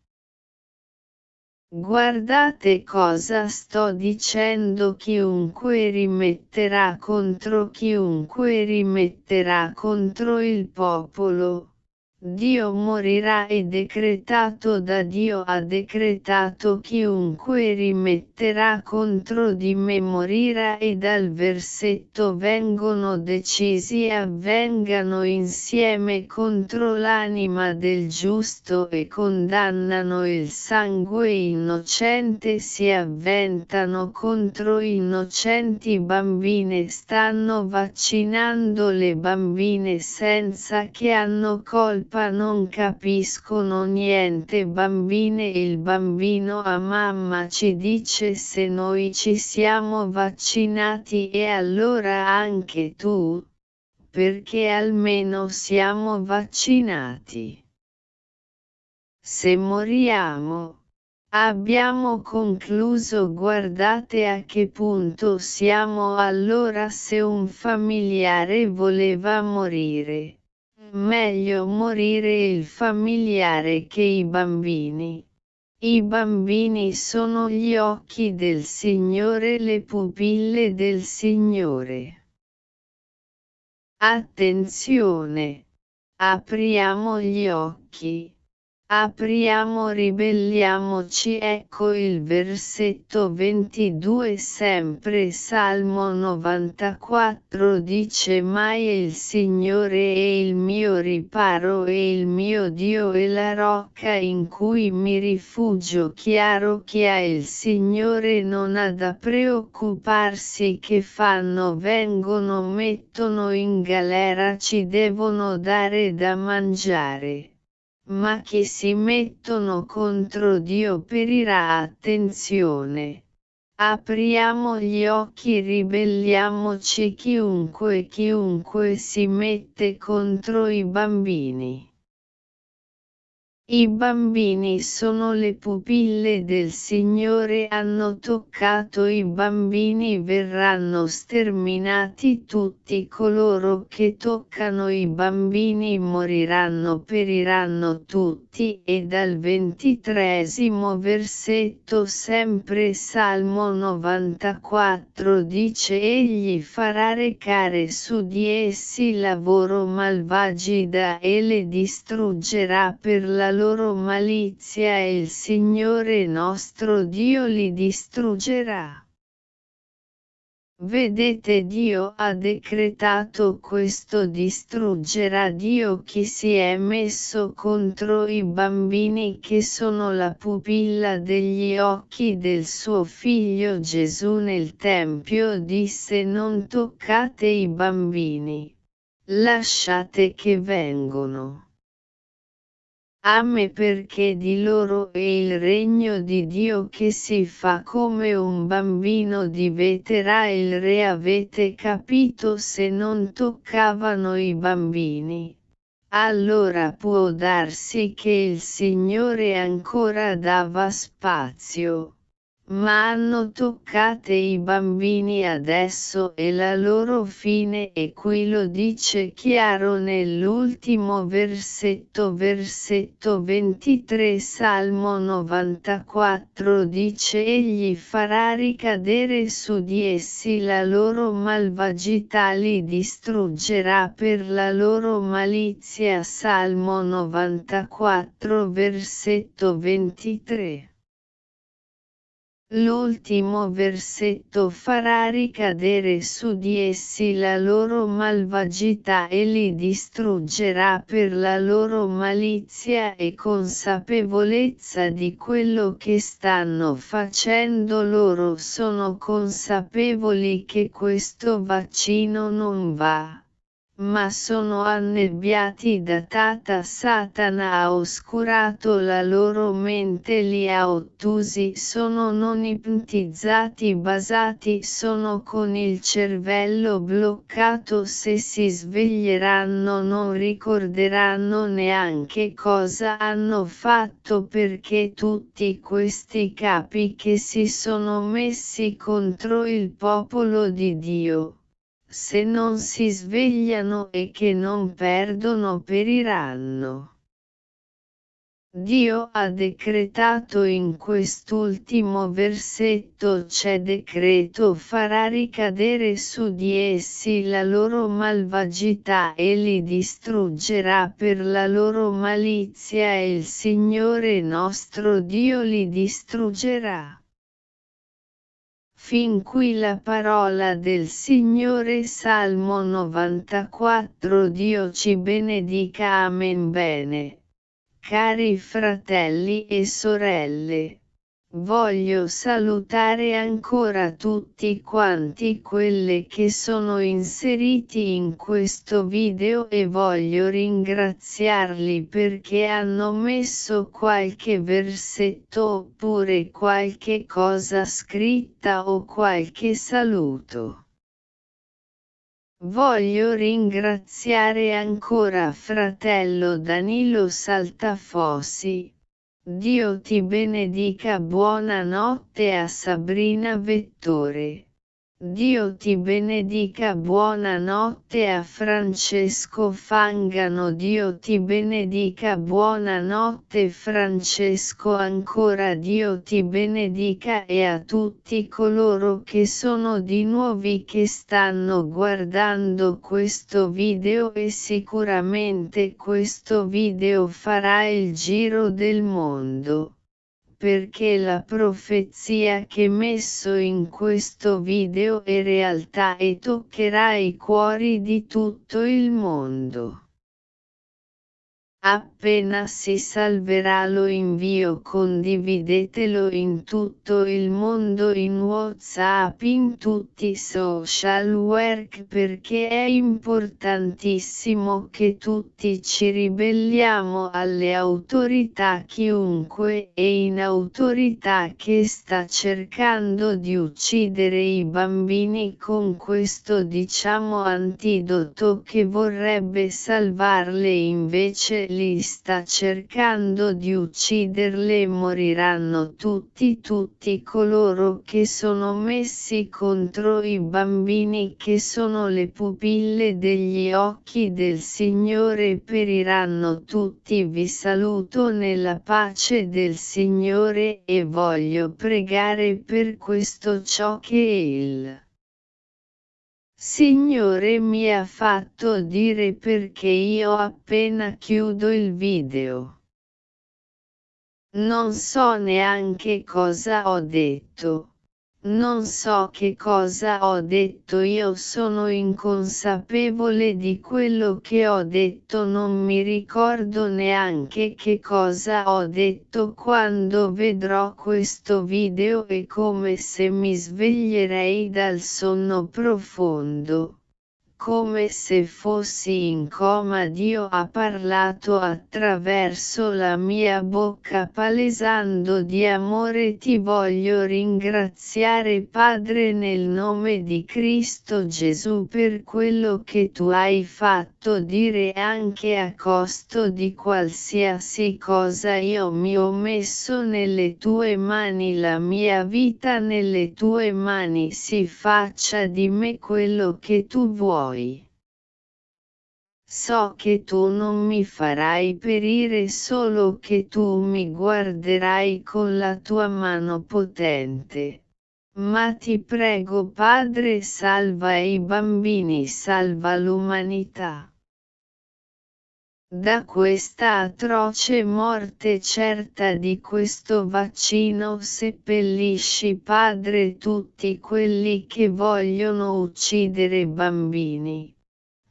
Guardate cosa sto dicendo chiunque rimetterà contro chiunque rimetterà contro il popolo Dio morirà e decretato da Dio ha decretato chiunque rimetterà contro di me morirà e dal versetto vengono decisi e avvengano insieme contro l'anima del giusto e condannano il sangue innocente si avventano contro innocenti bambine stanno vaccinando le bambine senza che hanno colpa colpa non capiscono niente bambine il bambino a mamma ci dice se noi ci siamo vaccinati e allora anche tu, perché almeno siamo vaccinati. Se moriamo, Abbiamo concluso guardate a che punto siamo allora se un familiare voleva morire. Meglio morire il familiare che i bambini. I bambini sono gli occhi del Signore, le pupille del Signore. Attenzione! Apriamo gli occhi. Apriamo ribelliamoci ecco il versetto 22 sempre Salmo 94 dice mai il Signore è il mio riparo e il mio Dio è la rocca in cui mi rifugio. Chiaro chi ha il Signore non ha da preoccuparsi che fanno vengono mettono in galera ci devono dare da mangiare ma che si mettono contro Dio perirà attenzione. Apriamo gli occhi ribelliamoci chiunque chiunque si mette contro i bambini. I bambini sono le pupille del Signore hanno toccato i bambini verranno sterminati tutti coloro che toccano i bambini moriranno periranno tutti e dal ventitresimo versetto sempre Salmo 94 dice egli farà recare su di essi lavoro malvagida e le distruggerà per la loro malizia e il Signore nostro Dio li distruggerà. Vedete Dio ha decretato questo distruggerà Dio chi si è messo contro i bambini che sono la pupilla degli occhi del suo figlio Gesù nel Tempio disse non toccate i bambini. Lasciate che vengono a me perché di loro è il regno di Dio che si fa come un bambino diventerà il re avete capito se non toccavano i bambini. Allora può darsi che il Signore ancora dava spazio ma hanno toccate i bambini adesso e la loro fine e qui lo dice chiaro nell'ultimo versetto versetto 23 Salmo 94 dice egli farà ricadere su di essi la loro malvagità li distruggerà per la loro malizia. Salmo 94 versetto 23 L'ultimo versetto farà ricadere su di essi la loro malvagità e li distruggerà per la loro malizia e consapevolezza di quello che stanno facendo. Loro sono consapevoli che questo vaccino non va ma sono annebbiati da Tata Satana ha oscurato la loro mente li ha ottusi sono non ipnotizzati basati sono con il cervello bloccato se si sveglieranno non ricorderanno neanche cosa hanno fatto perché tutti questi capi che si sono messi contro il popolo di Dio se non si svegliano e che non perdono periranno. Dio ha decretato in quest'ultimo versetto c'è decreto farà ricadere su di essi la loro malvagità e li distruggerà per la loro malizia e il Signore nostro Dio li distruggerà. Fin qui la parola del Signore Salmo 94 Dio ci benedica Amen bene. Cari fratelli e sorelle. Voglio salutare ancora tutti quanti quelle che sono inseriti in questo video e voglio ringraziarli perché hanno messo qualche versetto oppure qualche cosa scritta o qualche saluto. Voglio ringraziare ancora fratello Danilo Saltafossi Dio ti benedica buonanotte a Sabrina Vettore. Dio ti benedica buonanotte a Francesco Fangano. Dio ti benedica buonanotte Francesco ancora Dio ti benedica e a tutti coloro che sono di nuovi che stanno guardando questo video e sicuramente questo video farà il giro del mondo perché la profezia che messo in questo video è realtà e toccherà i cuori di tutto il mondo. Appena si salverà lo invio condividetelo in tutto il mondo in Whatsapp in tutti i social work perché è importantissimo che tutti ci ribelliamo alle autorità chiunque e in autorità che sta cercando di uccidere i bambini con questo diciamo antidoto che vorrebbe salvarle. Invece li sta cercando di ucciderle moriranno tutti tutti coloro che sono messi contro i bambini che sono le pupille degli occhi del Signore periranno tutti. Vi saluto nella pace del Signore e voglio pregare per questo ciò che il Signore mi ha fatto dire perché io appena chiudo il video. Non so neanche cosa ho detto. Non so che cosa ho detto io sono inconsapevole di quello che ho detto non mi ricordo neanche che cosa ho detto quando vedrò questo video è come se mi sveglierei dal sonno profondo come se fossi in coma. Dio ha parlato attraverso la mia bocca palesando di amore. Ti voglio ringraziare Padre nel nome di Cristo Gesù per quello che tu hai fatto. Dire anche a costo di qualsiasi cosa io mi ho messo nelle tue mani la mia vita nelle tue mani. Si faccia di me quello che tu vuoi poi. So che tu non mi farai perire solo che tu mi guarderai con la tua mano potente. Ma ti prego Padre salva i bambini, salva l'umanità. Da questa atroce morte certa di questo vaccino seppellisci Padre tutti quelli che vogliono uccidere bambini.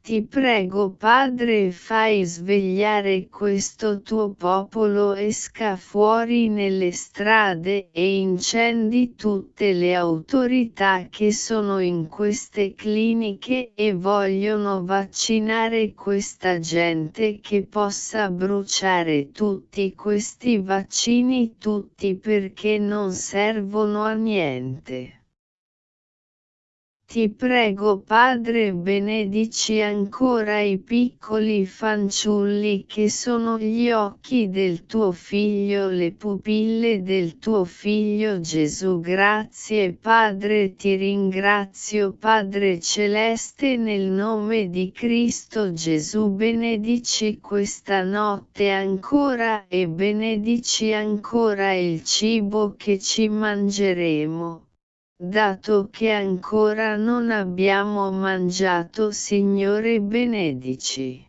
Ti prego Padre fai svegliare questo tuo popolo esca fuori nelle strade e incendi tutte le autorità che sono in queste cliniche e vogliono vaccinare questa gente che possa bruciare tutti questi vaccini tutti perché non servono a niente. Ti prego Padre benedici ancora i piccoli fanciulli che sono gli occhi del tuo Figlio le pupille del tuo Figlio Gesù. Grazie Padre ti ringrazio Padre Celeste nel nome di Cristo Gesù. Benedici questa notte ancora e benedici ancora il cibo che ci mangeremo dato che ancora non abbiamo mangiato Signore benedici.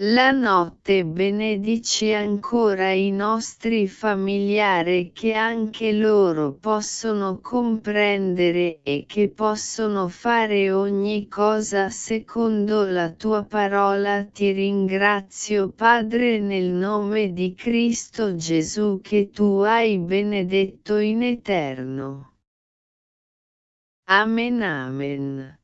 La notte benedici ancora i nostri familiari che anche loro possono comprendere e che possono fare ogni cosa secondo la tua parola. Ti ringrazio Padre nel nome di Cristo Gesù che tu hai benedetto in eterno. Amen Amen.